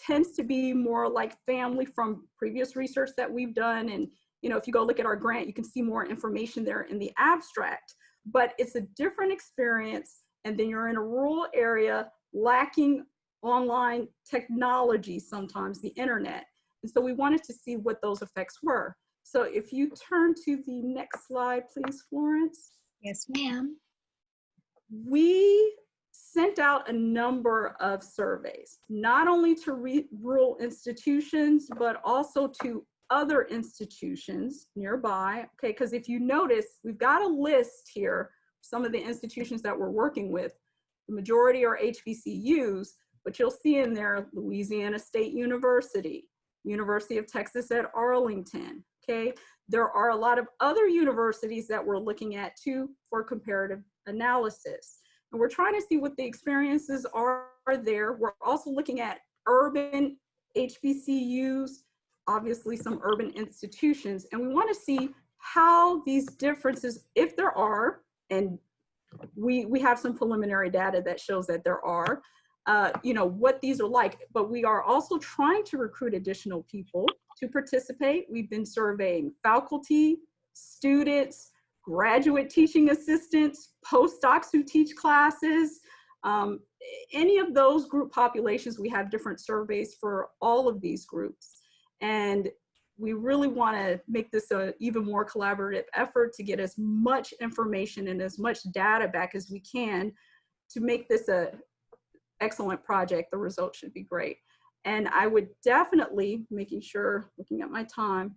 tends to be more like family from previous research that we've done. And, you know, if you go look at our grant, you can see more information there in the abstract, but it's a different experience. And then you're in a rural area lacking online technology, sometimes the internet. And so we wanted to see what those effects were. So if you turn to the next slide, please, Florence. Yes, ma'am. We sent out a number of surveys, not only to rural institutions, but also to other institutions nearby. Okay, because if you notice, we've got a list here, some of the institutions that we're working with. The majority are HBCUs, but you'll see in there Louisiana State University, University of Texas at Arlington. There are a lot of other universities that we're looking at too for comparative analysis. And we're trying to see what the experiences are there. We're also looking at urban HBCUs, obviously some urban institutions, and we want to see how these differences, if there are, and we, we have some preliminary data that shows that there are, uh, you know, what these are like, but we are also trying to recruit additional people to participate. We've been surveying faculty, students, graduate teaching assistants, postdocs who teach classes, um, any of those group populations, we have different surveys for all of these groups. And we really want to make this an even more collaborative effort to get as much information and as much data back as we can to make this a excellent project. The results should be great. And I would definitely, making sure, looking at my time,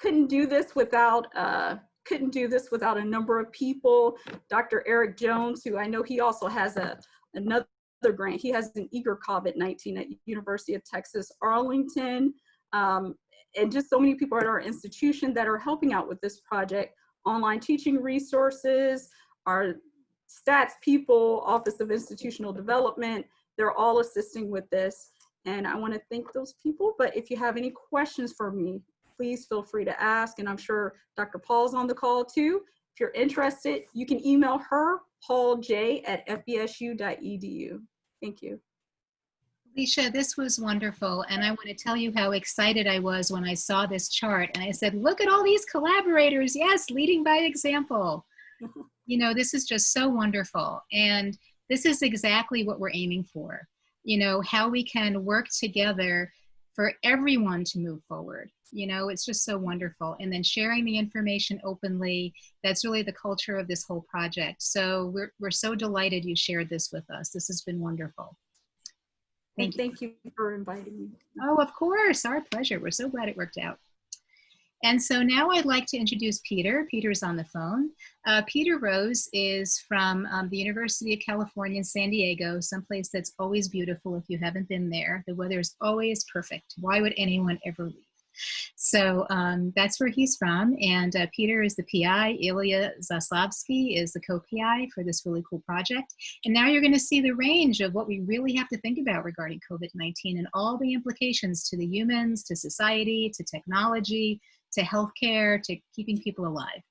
couldn't do this without uh, couldn't do this without a number of people. Dr. Eric Jones, who I know he also has a another grant. He has an eager COVID-19 at University of Texas, Arlington. Um, and just so many people at our institution that are helping out with this project. Online teaching resources, our stats people, Office of Institutional Development, they're all assisting with this. And I wanna thank those people, but if you have any questions for me, please feel free to ask. And I'm sure Dr. Paul's on the call too. If you're interested, you can email her, pauljay at fvsu.edu. Thank you. Felicia, this was wonderful. And I want to tell you how excited I was when I saw this chart. And I said, look at all these collaborators. Yes, leading by example. you know, this is just so wonderful. And this is exactly what we're aiming for. You know, how we can work together for everyone to move forward. You know it's just so wonderful. And then sharing the information openly that's really the culture of this whole project. So we're, we're so delighted you shared this with us. This has been wonderful. Thank, thank you. you for inviting me. Oh of course. Our pleasure. We're so glad it worked out and so now I'd like to introduce Peter. Peter's on the phone. Uh, Peter Rose is from um, the University of California in San Diego, someplace that's always beautiful if you haven't been there. The weather is always perfect. Why would anyone ever leave? So um, that's where he's from. And uh, Peter is the PI. Ilya Zaslavsky is the co-PI for this really cool project. And now you're going to see the range of what we really have to think about regarding COVID-19 and all the implications to the humans, to society, to technology, to healthcare, to keeping people alive.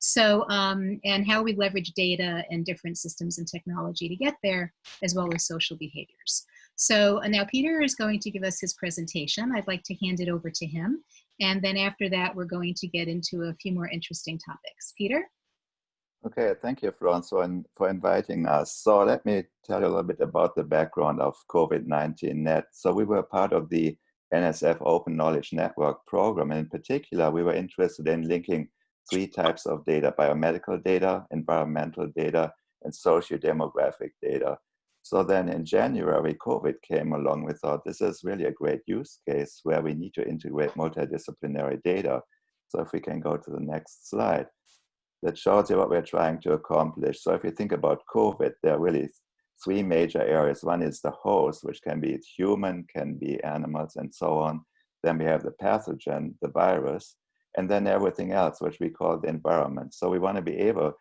So, um, and how we leverage data and different systems and technology to get there, as well as social behaviors. So uh, now Peter is going to give us his presentation. I'd like to hand it over to him. And then after that, we're going to get into a few more interesting topics. Peter? Okay, thank you, for, for inviting us. So let me tell you a little bit about the background of COVID-19 Net. So we were part of the NSF Open Knowledge Network program. And in particular, we were interested in linking three types of data, biomedical data, environmental data, and socio-demographic data. So then in January, COVID came along. We thought this is really a great use case where we need to integrate multidisciplinary data. So if we can go to the next slide, that shows you what we're trying to accomplish. So if you think about COVID, there are really three major areas. One is the host, which can be human, can be animals, and so on. Then we have the pathogen, the virus, and then everything else, which we call the environment. So we want to be able,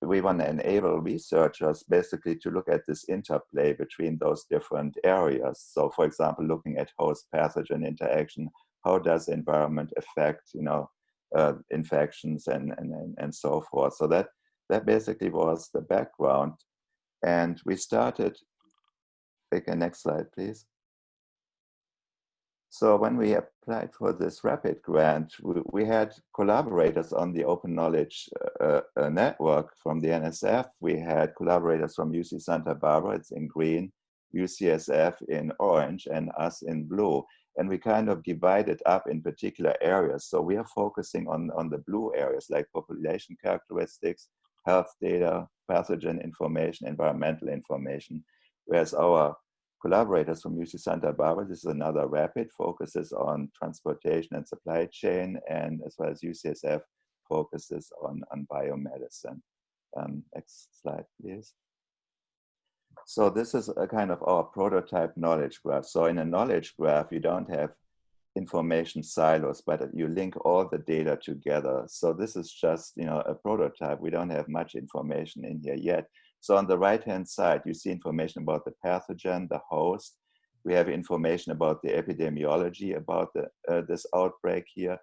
we want to enable researchers basically to look at this interplay between those different areas. So for example, looking at host pathogen interaction, how does environment affect, you know, uh, infections and, and, and so forth. So that, that basically was the background. And we started, take a next slide, please. So when we applied for this RAPID grant, we, we had collaborators on the Open Knowledge uh, uh, Network from the NSF. We had collaborators from UC Santa Barbara, it's in green, UCSF in orange, and us in blue. And we kind of divided up in particular areas. So we are focusing on, on the blue areas like population characteristics, health data, pathogen information, environmental information, whereas our collaborators from UC Santa Barbara. This is another RAPID, focuses on transportation and supply chain, and as well as UCSF focuses on, on biomedicine. Um, next slide, please. So this is a kind of our prototype knowledge graph. So in a knowledge graph, you don't have information silos, but you link all the data together. So this is just, you know, a prototype. We don't have much information in here yet, so on the right-hand side, you see information about the pathogen, the host. We have information about the epidemiology about the, uh, this outbreak here.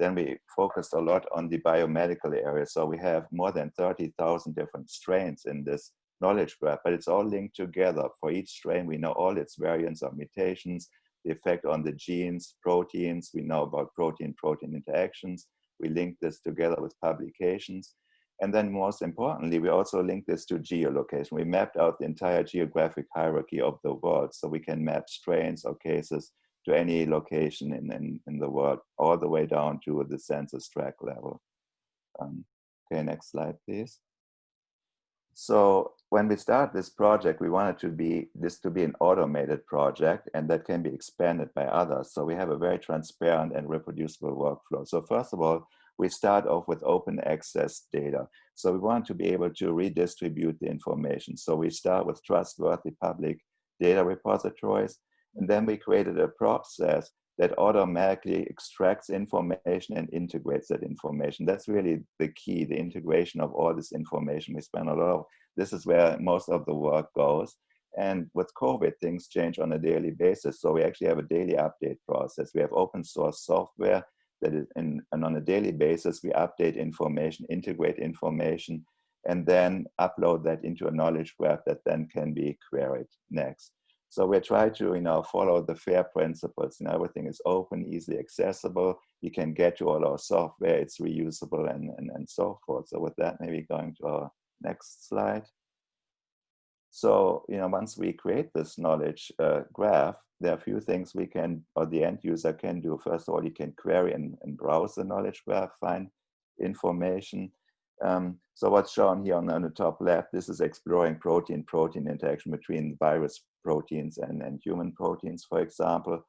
Then we focused a lot on the biomedical area. So we have more than 30,000 different strains in this knowledge graph, but it's all linked together. For each strain, we know all its variants or mutations, the effect on the genes, proteins. We know about protein-protein interactions. We link this together with publications. And then most importantly, we also link this to geolocation. We mapped out the entire geographic hierarchy of the world so we can map strains or cases to any location in, in, in the world, all the way down to the census tract level. Um, okay, next slide, please. So when we start this project, we wanted to be this to be an automated project and that can be expanded by others. So we have a very transparent and reproducible workflow. So first of all, we start off with open access data. So we want to be able to redistribute the information. So we start with trustworthy public data repositories, and then we created a process that automatically extracts information and integrates that information. That's really the key, the integration of all this information. We spend a lot of, this is where most of the work goes. And with COVID, things change on a daily basis. So we actually have a daily update process. We have open source software that is in, and on a daily basis, we update information, integrate information, and then upload that into a knowledge graph that then can be queried next. So we try to, you know, follow the FAIR principles. You know, everything is open, easily accessible. You can get to all our software. It's reusable and, and, and so forth. So with that, maybe going to our next slide. So, you know, once we create this knowledge uh, graph, there are a few things we can, or the end user can do. First of all, you can query and, and browse the knowledge graph, find information. Um, so what's shown here on, on, the top left, this is exploring protein-protein interaction between virus proteins and, and human proteins, for example.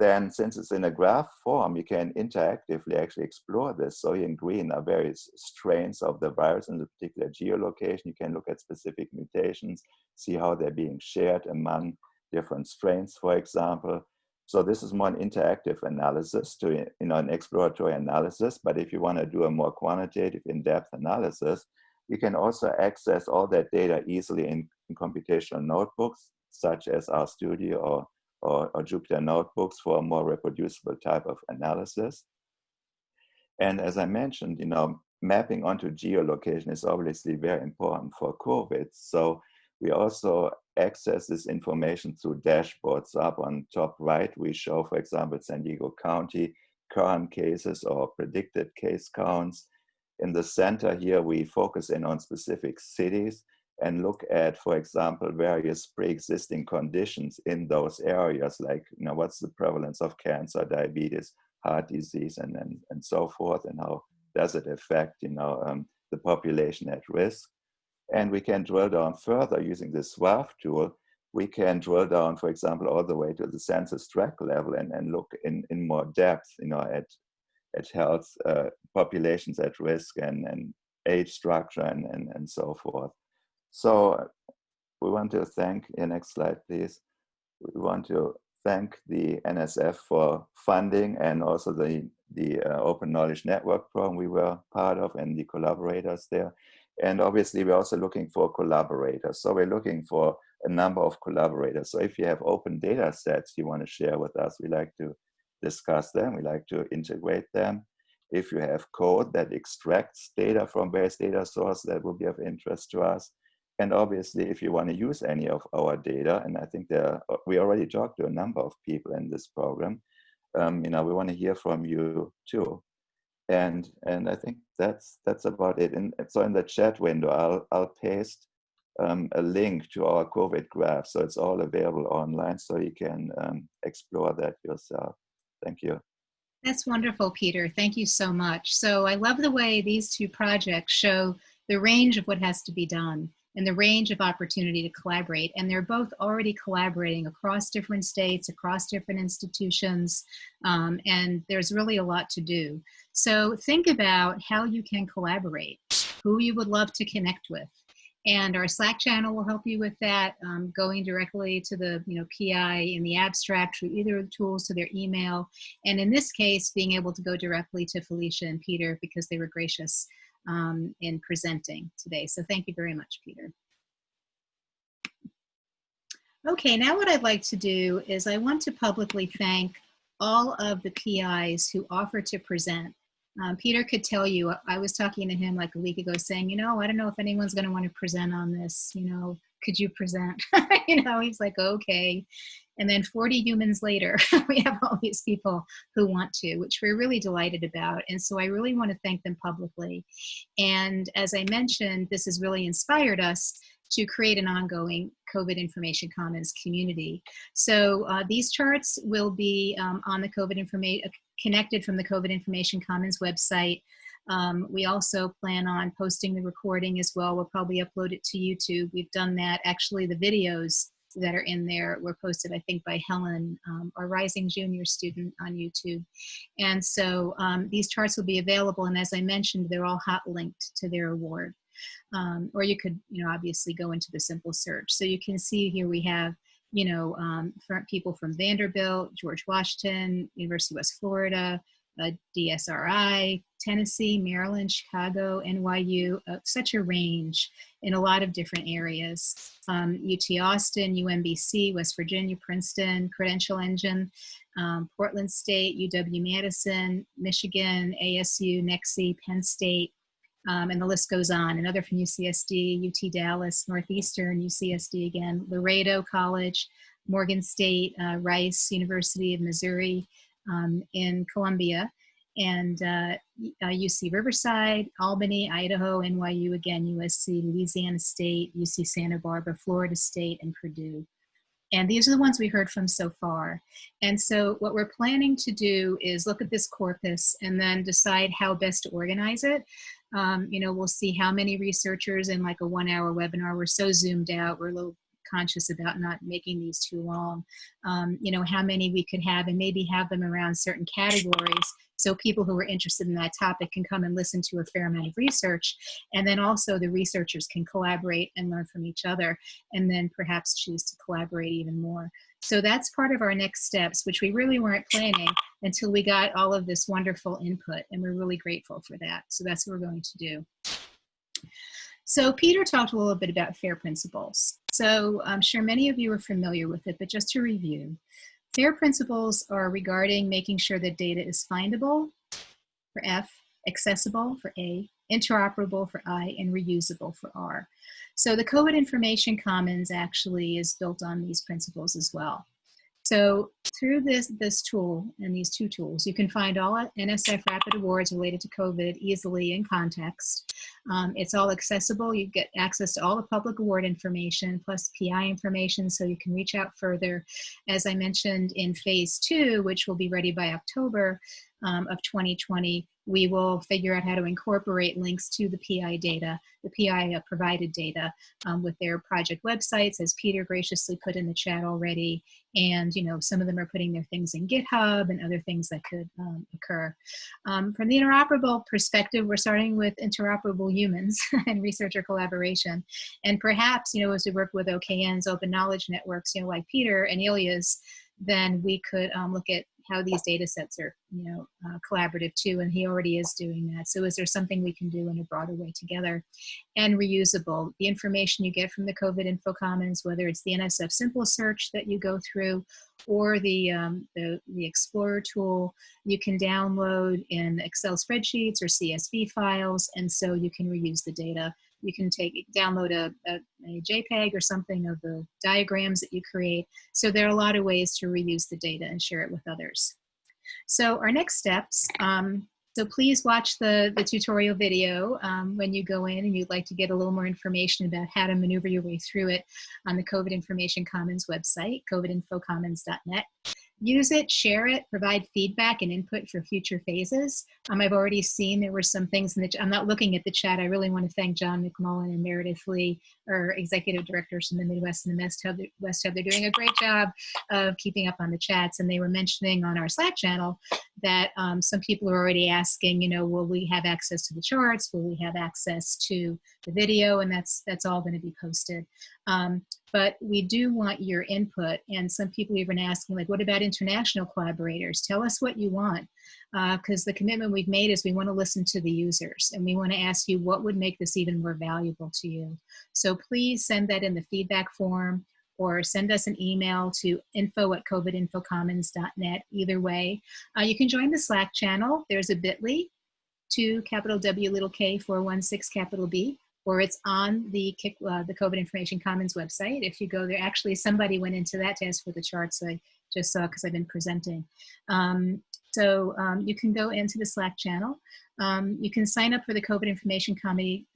Then since it's in a graph form, you can interactively actually explore this. So in green are various strains of the virus in a particular geolocation. You can look at specific mutations, see how they're being shared among different strains, for example. So this is more an interactive analysis to, you know, an exploratory analysis. But if you want to do a more quantitative, in-depth analysis, you can also access all that data easily in, in computational notebooks, such as RStudio or, or, or Jupyter notebooks for a more reproducible type of analysis. And as I mentioned, you know, mapping onto geolocation is obviously very important for COVID. So we also access this information through dashboards. Up on top right, we show, for example, San Diego County current cases or predicted case counts. In the center here, we focus in on specific cities and look at, for example, various pre-existing conditions in those areas, like, you know, what's the prevalence of cancer, diabetes, heart disease, and, and, and so forth, and how does it affect, you know, um, the population at risk. And we can drill down further using the SWAF tool. We can drill down, for example, all the way to the census tract level and, and look in, in more depth, you know, at, at health uh, populations at risk and, and age structure and, and, and so forth. So we want to thank, yeah, next slide, please. We want to thank the NSF for funding and also the, the uh, Open Knowledge Network program we were part of and the collaborators there. And obviously we're also looking for collaborators. So we're looking for a number of collaborators. So if you have open data sets you want to share with us, we like to discuss them. We like to integrate them. If you have code that extracts data from various data sources, that will be of interest to us. And obviously, if you want to use any of our data, and I think there, we already talked to a number of people in this program, um, you know, we want to hear from you too. And and I think that's that's about it. And so in the chat window, I'll I'll paste um, a link to our COVID graph, so it's all available online, so you can um, explore that yourself. Thank you. That's wonderful, Peter. Thank you so much. So I love the way these two projects show the range of what has to be done and the range of opportunity to collaborate. And they're both already collaborating across different states, across different institutions, um, and there's really a lot to do. So think about how you can collaborate, who you would love to connect with. And our Slack channel will help you with that, um, going directly to the you know PI in the abstract through either of the tools to their email. And in this case, being able to go directly to Felicia and Peter because they were gracious um, in presenting today. So thank you very much, Peter. Okay, now what I'd like to do is I want to publicly thank all of the PIs who offered to present. Um, Peter could tell you, I was talking to him like a week ago saying, you know, I don't know if anyone's gonna wanna present on this, you know, could you present? you know, he's like, okay. And then 40 humans later, we have all these people who want to, which we're really delighted about. And so I really want to thank them publicly. And as I mentioned, this has really inspired us to create an ongoing COVID Information Commons community. So uh, these charts will be um, on the COVID information, connected from the COVID Information Commons website. Um, we also plan on posting the recording as well. We'll probably upload it to YouTube. We've done that. Actually, the videos that are in there were posted, I think, by Helen, um, our rising junior student on YouTube. And so um, these charts will be available. And as I mentioned, they're all hot linked to their award. Um, or you could, you know, obviously go into the simple search. So you can see here we have, you know, um, people from Vanderbilt, George Washington, University of West Florida, uh, DSRI, Tennessee, Maryland, Chicago, NYU, uh, such a range in a lot of different areas. Um, UT Austin, UMBC, West Virginia, Princeton, Credential Engine, um, Portland State, UW-Madison, Michigan, ASU, NEXI, Penn State, um, and the list goes on. Another from UCSD, UT Dallas, Northeastern, UCSD again, Laredo College, Morgan State, uh, Rice, University of Missouri, um, in Columbia, and uh, UC uh, Riverside, Albany, Idaho, NYU again, USC, Louisiana State, UC Santa Barbara, Florida State, and Purdue. And these are the ones we heard from so far. And so what we're planning to do is look at this corpus and then decide how best to organize it. Um, you know, we'll see how many researchers in like a one hour webinar. We're so zoomed out, we're a little conscious about not making these too long. Um, you know, how many we could have and maybe have them around certain categories so people who are interested in that topic can come and listen to a fair amount of research. And then also the researchers can collaborate and learn from each other and then perhaps choose to collaborate even more. So that's part of our next steps, which we really weren't planning until we got all of this wonderful input. And we're really grateful for that. So that's what we're going to do. So Peter talked a little bit about FAIR principles. So I'm sure many of you are familiar with it, but just to review, FAIR principles are regarding making sure that data is findable for F, accessible for A, interoperable for I, and reusable for R. So the COVID Information Commons actually is built on these principles as well. So through this, this tool and these two tools, you can find all NSF Rapid Awards related to COVID easily in context. Um, it's all accessible. You get access to all the public award information plus PI information so you can reach out further. As I mentioned in phase two, which will be ready by October um, of 2020, we will figure out how to incorporate links to the PI data, the PI uh, provided data um, with their project websites, as Peter graciously put in the chat already. And, you know, some of them are putting their things in GitHub and other things that could um, occur. Um, from the interoperable perspective, we're starting with interoperable humans and researcher collaboration. And perhaps, you know, as we work with OKN's open knowledge networks, you know, like Peter and Ilya's, then we could um, look at how these data sets are, you know, uh, collaborative too, and he already is doing that. So is there something we can do in a broader way together? And reusable, the information you get from the COVID Info Commons, whether it's the NSF Simple Search that you go through, or the, um, the, the Explorer tool, you can download in Excel spreadsheets or CSV files, and so you can reuse the data you can take download a, a, a, JPEG or something of the diagrams that you create. So there are a lot of ways to reuse the data and share it with others. So our next steps, um, so please watch the, the tutorial video um, when you go in and you'd like to get a little more information about how to maneuver your way through it on the COVID Information Commons website, covidinfocommons.net use it, share it, provide feedback and input for future phases. Um, I've already seen there were some things in the, I'm not looking at the chat. I really want to thank John MacMullen and Meredith Lee, our executive directors from the Midwest and the West Hub. West Hub. They're doing a great job of keeping up on the chats. And they were mentioning on our Slack channel that um, some people are already asking, you know, will we have access to the charts? Will we have access to the video? And that's, that's all going to be posted. Um, but we do want your input. And some people even asking like, what about international collaborators? Tell us what you want. Because uh, the commitment we've made is we want to listen to the users and we want to ask you what would make this even more valuable to you. So please send that in the feedback form or send us an email to info at covidinfocommons.net. Either way, uh, you can join the Slack channel. There's a bit.ly to capital W little k 416 capital B or it's on the uh, the COVID Information Commons website. If you go there, actually somebody went into that to ask for the charts I just saw because I've been presenting. Um, so um, you can go into the Slack channel. Um, you can sign up for the COVID Information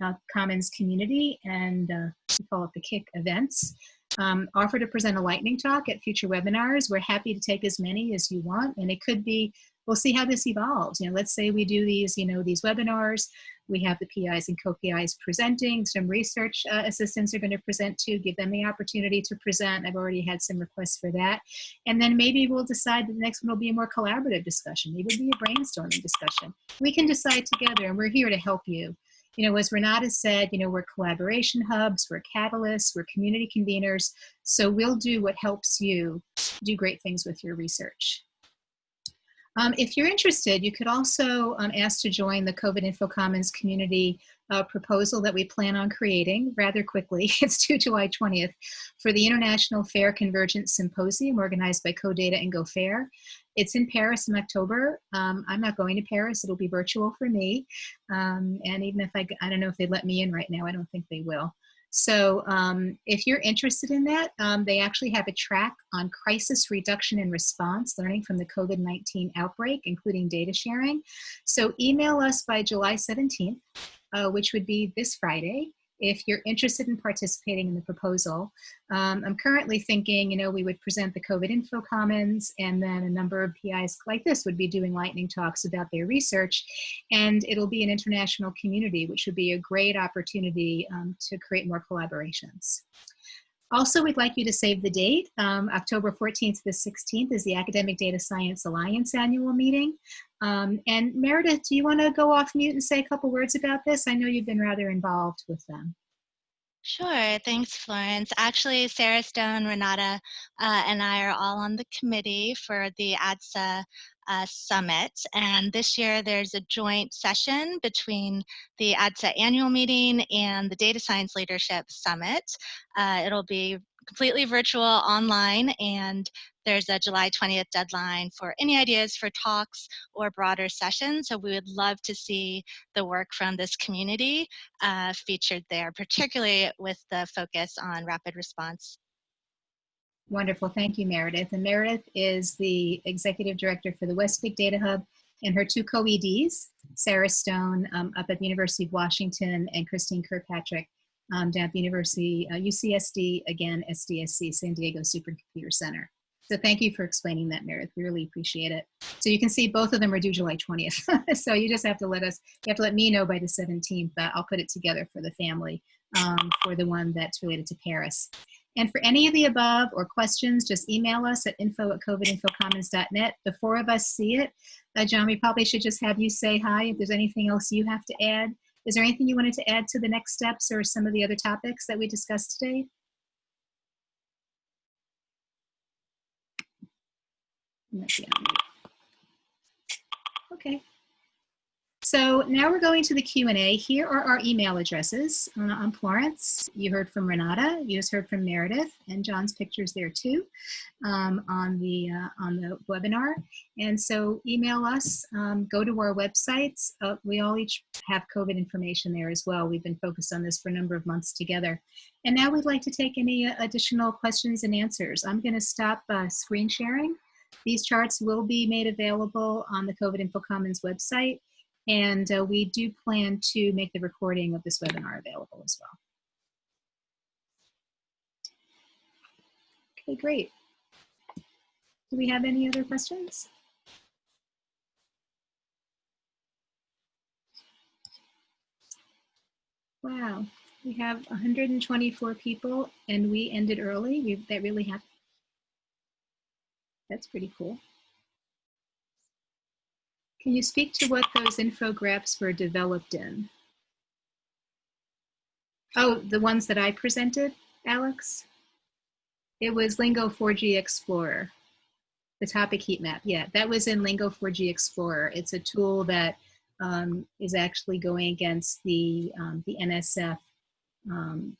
uh, Commons community and uh, we call it the CIC events. Um, offer to present a lightning talk at future webinars. We're happy to take as many as you want and it could be we'll see how this evolves. You know, let's say we do these, you know, these webinars, we have the PIs and co-PIs presenting, some research uh, assistants are gonna present too, give them the opportunity to present. I've already had some requests for that. And then maybe we'll decide that the next one will be a more collaborative discussion. Maybe it'll be a brainstorming discussion. We can decide together and we're here to help you. You know, as Renata said, you know, we're collaboration hubs, we're catalysts, we're community conveners. So we'll do what helps you do great things with your research. Um, if you're interested, you could also um, ask to join the COVID Info Commons community uh, proposal that we plan on creating rather quickly. It's due July 20th for the International Fair Convergence Symposium organized by CODATA and GoFair. It's in Paris in October. Um, I'm not going to Paris. It'll be virtual for me. Um, and even if I, I don't know if they let me in right now, I don't think they will. So um, if you're interested in that, um, they actually have a track on crisis reduction and response, learning from the COVID-19 outbreak, including data sharing. So email us by July 17th, uh, which would be this Friday, if you're interested in participating in the proposal. Um, I'm currently thinking, you know, we would present the COVID Info Commons and then a number of PIs like this would be doing lightning talks about their research and it'll be an international community, which would be a great opportunity um, to create more collaborations. Also, we'd like you to save the date. Um, October 14th to the 16th is the Academic Data Science Alliance annual meeting. Um, and Meredith, do you want to go off mute and say a couple words about this? I know you've been rather involved with them. Sure, thanks, Florence. Actually, Sarah Stone, Renata, uh, and I are all on the committee for the ADSA uh, Summit. And this year there's a joint session between the ADSA annual meeting and the Data Science Leadership Summit. Uh, it'll be completely virtual online and there's a July 20th deadline for any ideas for talks or broader sessions. So we would love to see the work from this community uh, featured there, particularly with the focus on rapid response. Wonderful, thank you, Meredith. And Meredith is the Executive Director for the West Big Data Hub and her two co-EDs, Sarah Stone um, up at the University of Washington and Christine Kirkpatrick um, down at the University, uh, UCSD, again, SDSC, San Diego Supercomputer Center. So thank you for explaining that, Meredith. We really appreciate it. So you can see both of them are due July 20th. so you just have to let us, you have to let me know by the 17th, but I'll put it together for the family um, for the one that's related to Paris. And for any of the above or questions, just email us at info at covidinfocommons.net. The four of us see it. Uh, John, we probably should just have you say hi if there's anything else you have to add. Is there anything you wanted to add to the next steps or some of the other topics that we discussed today? Okay. So now we're going to the Q&A. Here are our email addresses. Uh, I'm Florence. You heard from Renata. You just heard from Meredith, and John's pictures there too um, on the uh, on the webinar. And so email us. Um, go to our websites. Uh, we all each have COVID information there as well. We've been focused on this for a number of months together. And now we'd like to take any uh, additional questions and answers. I'm going to stop uh, screen sharing. These charts will be made available on the COVID Info Commons website. And uh, we do plan to make the recording of this webinar available as well. Okay, great. Do we have any other questions? Wow, we have 124 people and we ended early. We, that really happened. That's pretty cool. Can you speak to what those infographics were developed in? Oh, the ones that I presented, Alex? It was Lingo 4G Explorer, the topic heat map. Yeah, that was in Lingo 4G Explorer. It's a tool that um, is actually going against the, um, the NSF um,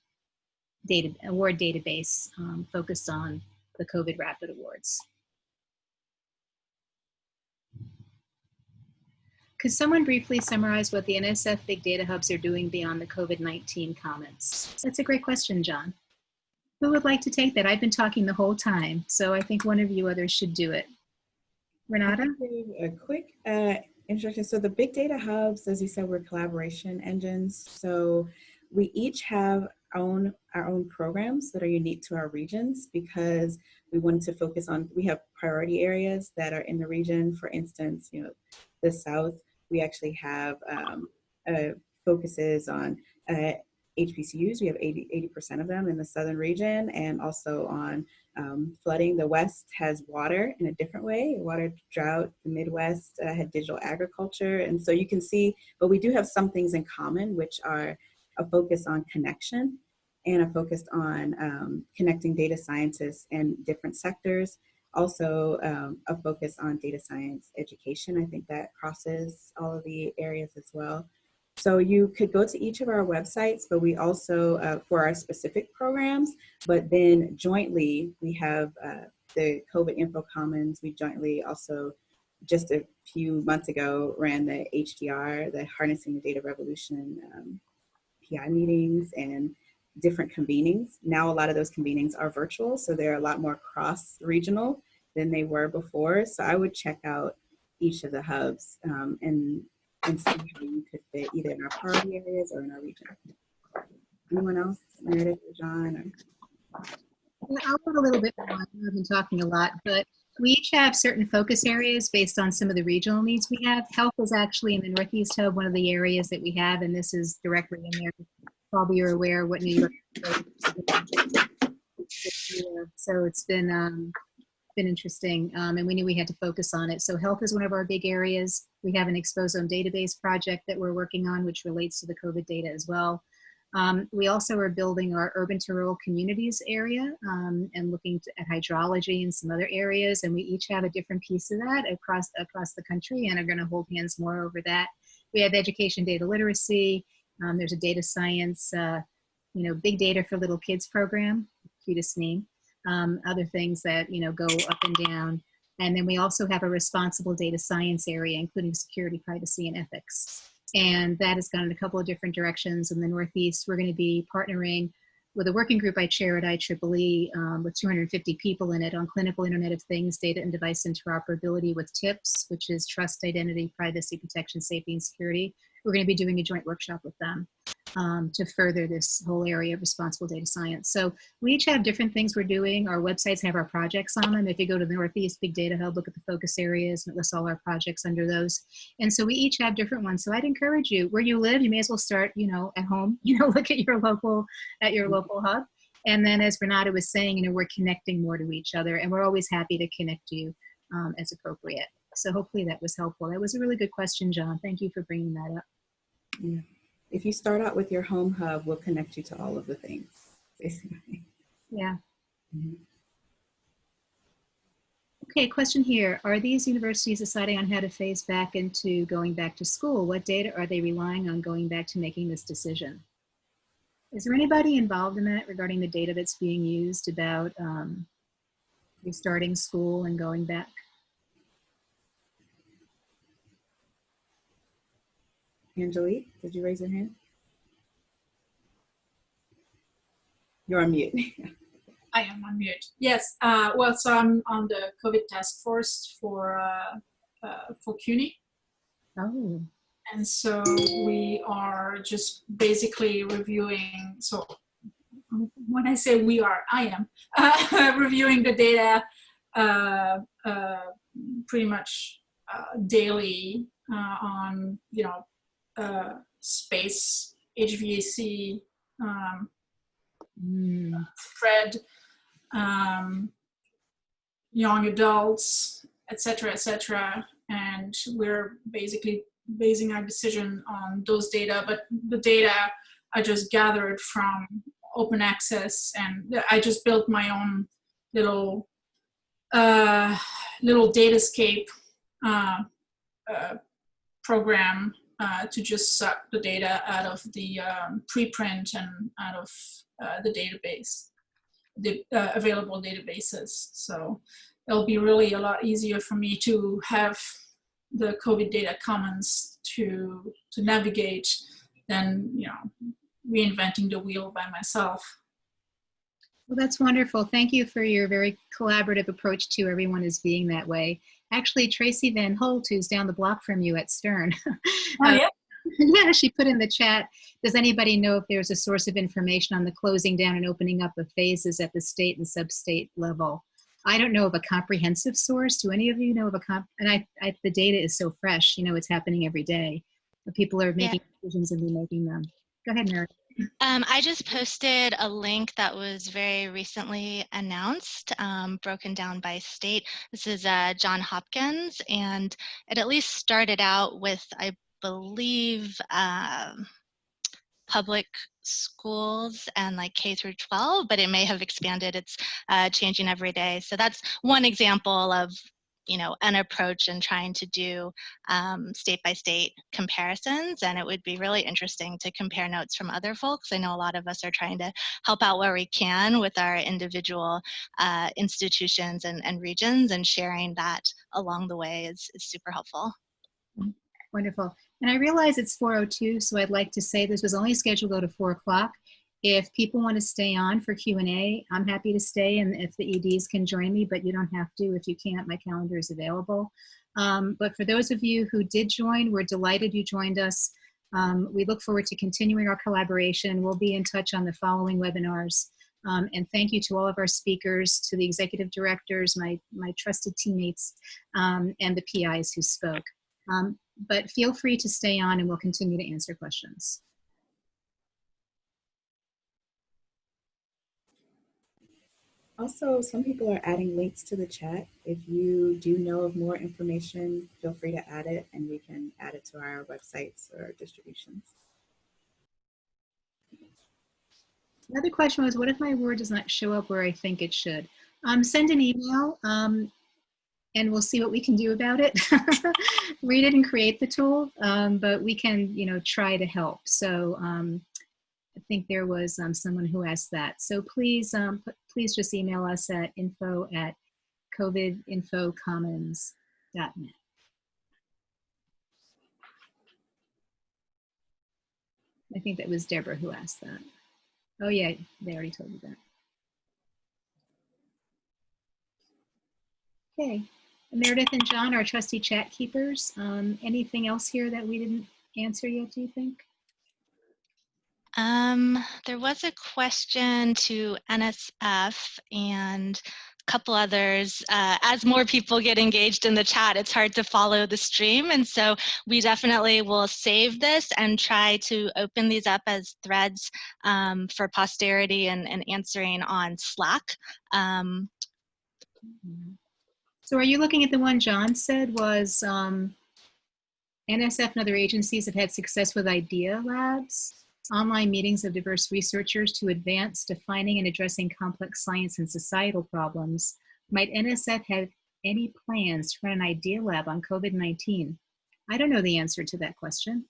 data, award database um, focused on the COVID Rapid Awards. Could someone briefly summarize what the NSF Big Data Hubs are doing beyond the COVID-19 Commons? That's a great question, John. Who would like to take that? I've been talking the whole time, so I think one of you others should do it. Renata? A quick uh, introduction. So the Big Data Hubs, as you said, were collaboration engines. So we each have own our own programs that are unique to our regions because we wanted to focus on, we have priority areas that are in the region. For instance, you know, the South we actually have um, uh, focuses on uh, HBCUs. We have 80, 80% of them in the southern region and also on um, flooding. The West has water in a different way, water drought. The Midwest uh, had digital agriculture. And so you can see, but we do have some things in common, which are a focus on connection and a focus on um, connecting data scientists in different sectors also um, a focus on data science education. I think that crosses all of the areas as well. So you could go to each of our websites, but we also, uh, for our specific programs, but then jointly we have uh, the COVID Info Commons. We jointly also, just a few months ago, ran the HDR, the Harnessing the Data Revolution um, PI meetings and different convenings. Now a lot of those convenings are virtual, so they're a lot more cross-regional than they were before. So I would check out each of the hubs um, and, and see how you could fit either in our priority areas or in our region. Anyone else? Meredith or John? Or? I'll put a little bit more. I've been talking a lot, but we each have certain focus areas based on some of the regional needs we have. Health is actually in the Northeast Hub, one of the areas that we have, and this is directly in there probably you're aware what New York. So it's been um, been interesting, um, and we knew we had to focus on it. So health is one of our big areas. We have an exposome database project that we're working on, which relates to the COVID data as well. Um, we also are building our urban to rural communities area um, and looking to, at hydrology and some other areas, and we each have a different piece of that across across the country, and are going to hold hands more over that. We have education data literacy, um, there's a data science, uh, you know, big data for little kids program, cutest name. Um, other things that, you know, go up and down. And then we also have a responsible data science area, including security, privacy, and ethics. And that has gone in a couple of different directions. In the Northeast, we're going to be partnering with a working group I chair at IEEE um, with 250 people in it on clinical Internet of Things, data and device interoperability with TIPS, which is trust, identity, privacy, protection, safety, and security we're going to be doing a joint workshop with them. um, to further this whole area of responsible data science. So we each have different things we're doing. Our websites have our projects on them. If you go to the Northeast Big Data Hub, look at the focus areas, and it lists all our projects under those. And so we each have different ones. So I'd encourage you, where you live, you may as well start, you know, at home, you know, look at your local, at your local hub. And then as Renata was saying, you know, we're connecting more to each other and we're always happy to connect you um, as appropriate. So hopefully that was helpful. That was a really good question, John. Thank you for bringing that up. Yeah. If you start out with your home hub, we'll connect you to all of the things, basically. Yeah. Mhm. Okay, question here. Are these universities deciding on how to phase back into going back to school? What data are they relying on going back to making this decision? Is there anybody involved in that regarding the data that's being used about um, restarting school and going back? Angelique, did you raise your hand? You're on mute. I am on mute. Yes. Uh, well, so I'm on the COVID task force for uh, uh, for CUNY, Oh, and so we are just basically reviewing. So when I say we are, I am uh, reviewing the data uh, uh, pretty much uh, daily uh, on you know uh, space, HVAC, um, mm, spread, um, young adults, etc., etc. And we're basically basing our decision on those data. But the data I just gathered from open access, and I just built my own little uh, little datascape uh, uh, program uh, to just suck the data out of the um, preprint and out of uh, the database, the uh, available databases. So it'll be really a lot easier for me to have the COVID data commons to to navigate than you know reinventing the wheel by myself. well, that's wonderful. Thank you for your very collaborative approach to everyone is being that way. Actually, Tracy Van Holt, who's down the block from you at Stern, Oh, uh, yeah. yeah, she put in the chat, does anybody know if there's a source of information on the closing down and opening up of phases at the state and sub-state level? I don't know of a comprehensive source. Do any of you know of a comp? And I, I the data is so fresh, you know, it's happening every day. But people are making decisions and remaking them. Go ahead, Mary. Um, I just posted a link that was very recently announced, um, broken down by state. This is uh, John Hopkins, and it at least started out with, I believe, um, public schools and like K through 12, but it may have expanded. It's uh, changing every day. So that's one example of you know an approach and trying to do um, state by state comparisons and it would be really interesting to compare notes from other folks i know a lot of us are trying to help out where we can with our individual uh, institutions and, and regions and sharing that along the way is, is super helpful Wonderful. And I realize it's 4.02, so I'd like to say this was only scheduled to go to 4 o'clock. If people want to stay on for Q&A, I'm happy to stay, and if the EDs can join me, but you don't have to. If you can't, my calendar is available. Um, but for those of you who did join, we're delighted you joined us. Um, we look forward to continuing our collaboration. We'll be in touch on the following webinars. Um, and thank you to all of our speakers, to the executive directors, my, my trusted teammates, um, and the PIs who spoke. Um, but feel free to stay on and we'll continue to answer questions. Also, some people are adding links to the chat. If you do know of more information, feel free to add it and we can add it to our websites or distributions. Another question was, what if my word does not show up where I think it should? Um, send an email um, and we'll see what we can do about it. we didn't create the tool, um, but we can, you know, try to help. So um, I think there was um, someone who asked that. So please, um, please just email us at info at covidinfocommons.net. I think that was Deborah who asked that. Oh yeah, they already told you that. Okay, Meredith and John, our trusty chat keepers. Um, anything else here that we didn't answer yet, do you think? Um, there was a question to NSF and a couple others. Uh, as more people get engaged in the chat, it's hard to follow the stream. And so we definitely will save this and try to open these up as threads um, for posterity and, and answering on Slack. Um, So are you looking at the one John said was um, NSF and other agencies have had success with idea labs, online meetings of diverse researchers to advance defining and addressing complex science and societal problems. Might NSF have any plans to run an idea lab on COVID-19? I don't know the answer to that question.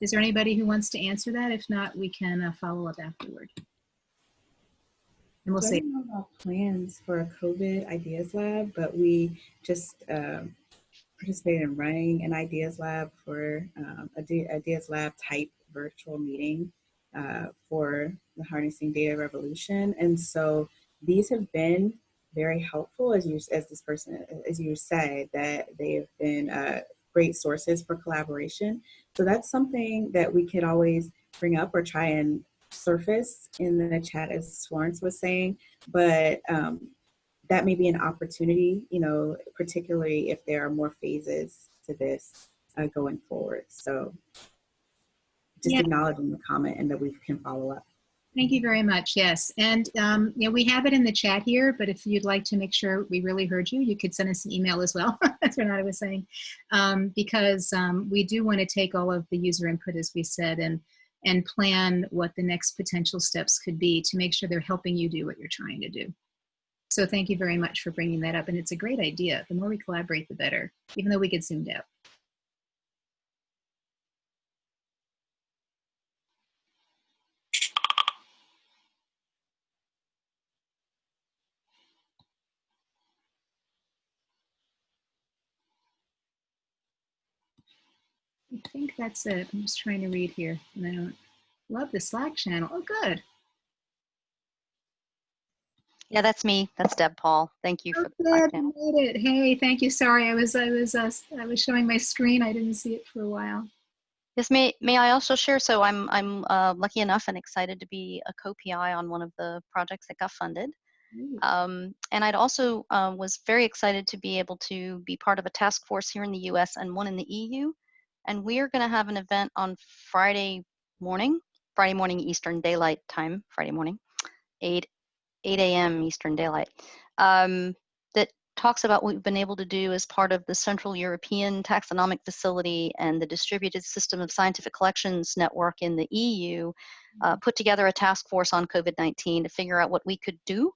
Is there anybody who wants to answer that? If not, we can uh, follow up afterward. And we'll see. I say, don't know about plans for a COVID Ideas Lab, but we just um, participated in running an Ideas Lab for um, a Ideas Lab type virtual meeting uh, for the Harnessing Data Revolution. And so these have been very helpful, as you as this person as you said that they have been uh, great sources for collaboration. So that's something that we could always bring up or try and surface in the chat as Florence was saying, but um, that may be an opportunity, you know, particularly if there are more phases to this uh, going forward. So just Yeah. acknowledging the comment and that we can follow up. Thank you very much. Yes. And, um, you know, we have it in the chat here, but if you'd like to make sure we really heard you, you could send us an email as well. That's what I was saying. Um, because um, we do want to take all of the user input, as we said, and, and plan what the next potential steps could be to make sure they're helping you do what you're trying to do. So thank you very much for bringing that up. And it's a great idea. The more we collaborate, the better, even though we get zoomed out. Think that's it. I'm just trying to read here. And I don't love the Slack channel. Oh, good. Yeah, that's me. That's Deb Paul. Thank you Oh, for the channel. Made it. Hey, thank you. Sorry, I was I was uh, I was showing my screen. I didn't see it for a while. Yes, may may I also share? So I'm I'm uh, lucky enough and excited to be a co-PI on one of the projects that got funded. Um, and I'd also uh, was very excited to be able to be part of a task force here in the U.S. and one in the EU. And we are going to have an event on Friday morning, Friday morning Eastern Daylight Time, Friday morning, 8 8 a.m. Eastern Daylight, um, that talks about what we've been able to do as part of the Central European Taxonomic Facility and the Distributed System of Scientific Collections Network in the EU, uh, put together a task force on COVID-19 to figure out what we could do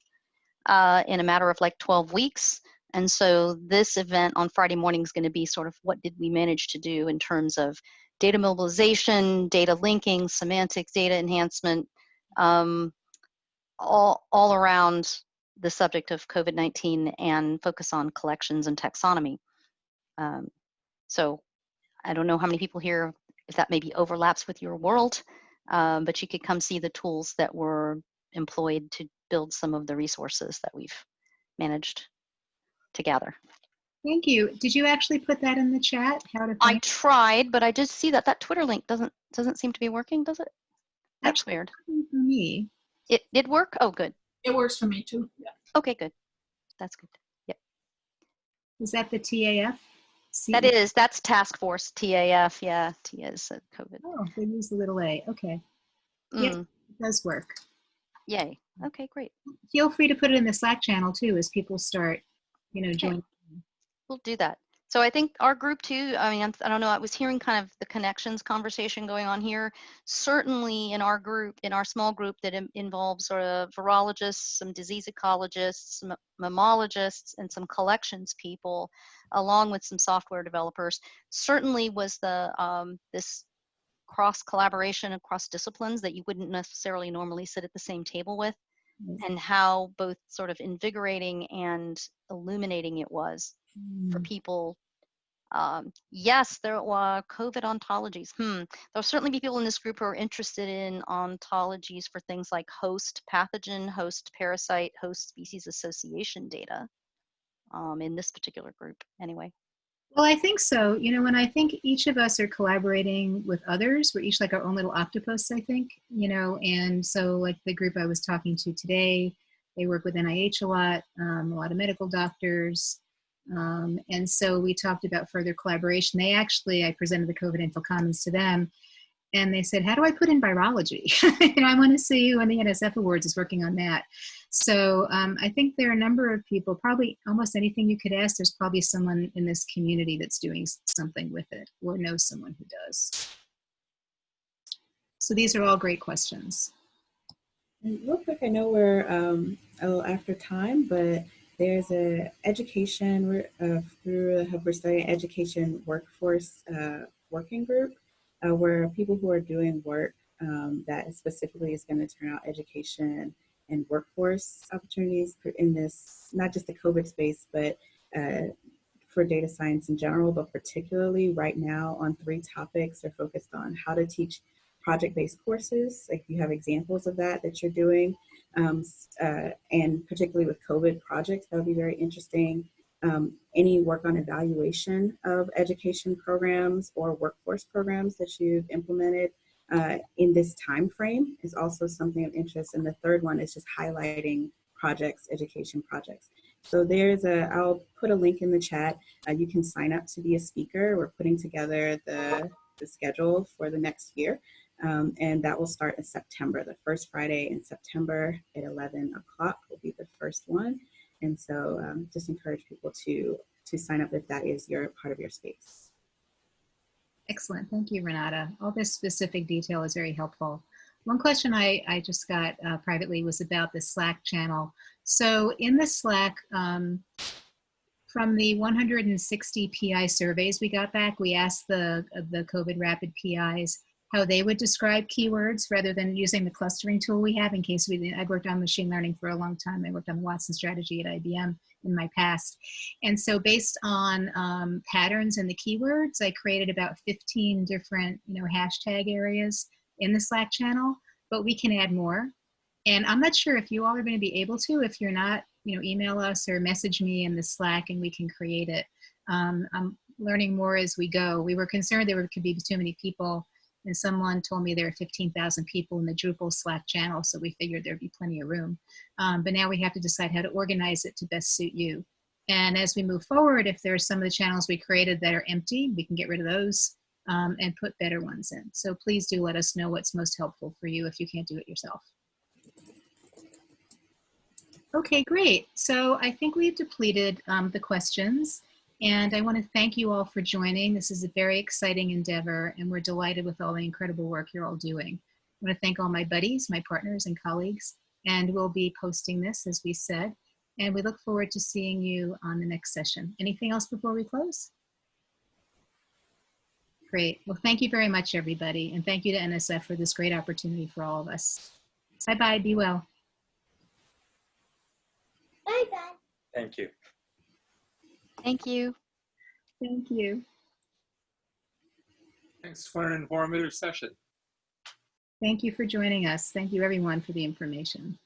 uh, in a matter of like 12 weeks. And so this event on Friday morning is going to be sort of what did we manage to do in terms of data mobilization, data linking, semantics, data enhancement, um, all, all around the subject of COVID-19 and focus on collections and taxonomy. Um, so I don't know how many people here, if that maybe overlaps with your world, um, but you could come see the tools that were employed to build some of the resources that we've managed to gather. Thank you. Did you actually put that in the chat? How to I tried, but I did see that that Twitter link doesn't doesn't seem to be working, does it? That's Actually, weird. for me? It did work? Oh, good. It works for me too. Yeah. Okay, good. That's good. Yep. Is that the TAF? That is, that's task force, TAF, yeah, T is COVID. Oh, they use the little a. Okay, Yes. Mm, it does work. Yay, okay, great. Feel free to put it in the Slack channel too as people start, you know, joining. We'll do that. So I think our group too, I mean, I'm- don't know, I was hearing kind of the connections conversation going on here. Certainly in our group, in our small group that in- involves sort of virologists, some disease ecologists, some mammalogists, and some collections people, along with some software developers, certainly was the, um, this cross collaboration across disciplines that you wouldn't necessarily normally sit at the same table with Yes. and how both sort of invigorating and illuminating it was for Mm, people. Um, yes, there were COVID ontologies. Hmm. There'll certainly be people in this group who are interested in ontologies for things like host pathogen, host parasite, host species association data. Um, in this particular group, anyway. Well, I think so. You know, when I think each of us are collaborating with others. We're each like our own little octopus, I think, you know, and so like the group I was talking to today, they work with NIH a lot, um, a lot of medical doctors. Um, and so we talked about further collaboration. They actually, I presented the COVID Info Commons to them and they said, how do I put in virology? and I want to see who in the NSF Awards is working on that. So um, I think there are a number of people, probably almost anything you could ask, there's probably someone in this community that's doing something with it or knows someone who does. So these are all great questions. Real quick, I know we're um, a little after time, but there's a education uh, through the Hub we're education workforce uh, working group uh, where people who are doing work um, that specifically is going to turn out education and workforce opportunities in this, not just the COVID space, but uh, for data science in general, but particularly right now on three topics are focused on how to teach project-based courses, like you have examples of that that you're doing, um, uh, and particularly with COVID projects, that would be very interesting. Um, any work on evaluation of education programs or workforce programs that you've implemented uh, in this time frame is also something of interest. And the third one is just highlighting projects, education projects. So there's a, I'll put a link in the chat. Uh, you can sign up to be a speaker. We're putting together the, the schedule for the next year. Um, and that will start in September. The first Friday in September at 11 o'clock will be the first one. And so um, just encourage people to, to sign up if that is your part of your space. Excellent. Thank you, Renata. All this specific detail is very helpful. One question I, I just got uh, privately was about the Slack channel. So in the Slack, um, from the 160 PI surveys we got back, we asked the, the COVID rapid PIs how they would describe keywords rather than using the clustering tool we have in case we, I worked on machine learning for a long time. I worked on Watson strategy at IBM in my past. And so based on um, patterns in the keywords, I created about 15 different, you know, hashtag areas in the Slack channel, but we can add more. And I'm not sure if you all are going to be able to, if you're not, you know, email us or message me in the Slack and we can create it. Um, I'm learning more as we go. We were concerned there could be too many people and someone told me there are 15,000 people in the Drupal Slack channel, so we figured there'd be plenty of room. Um, but now we have to decide how to organize it to best suit you. And as we move forward, if there are some of the channels we created that are empty, we can get rid of those um, and put better ones in. So please do let us know what's most helpful for you if you can't do it yourself. Okay, great. So I think we've depleted um, the questions. And I want to thank you all for joining. This is a very exciting endeavor, and we're delighted with all the incredible work you're all doing. I want to thank all my buddies, my partners, and colleagues, and we'll be posting this, as we said, and we look forward to seeing you on the next session. Anything else before we close? Great. Well, thank you very much, everybody, and thank you to NSF for this great opportunity for all of us. Bye-bye. Be well. Bye-bye. Thank you. Thank you. Thank you. Thanks for an informative session. Thank you for joining us. Thank you, everyone, for the information.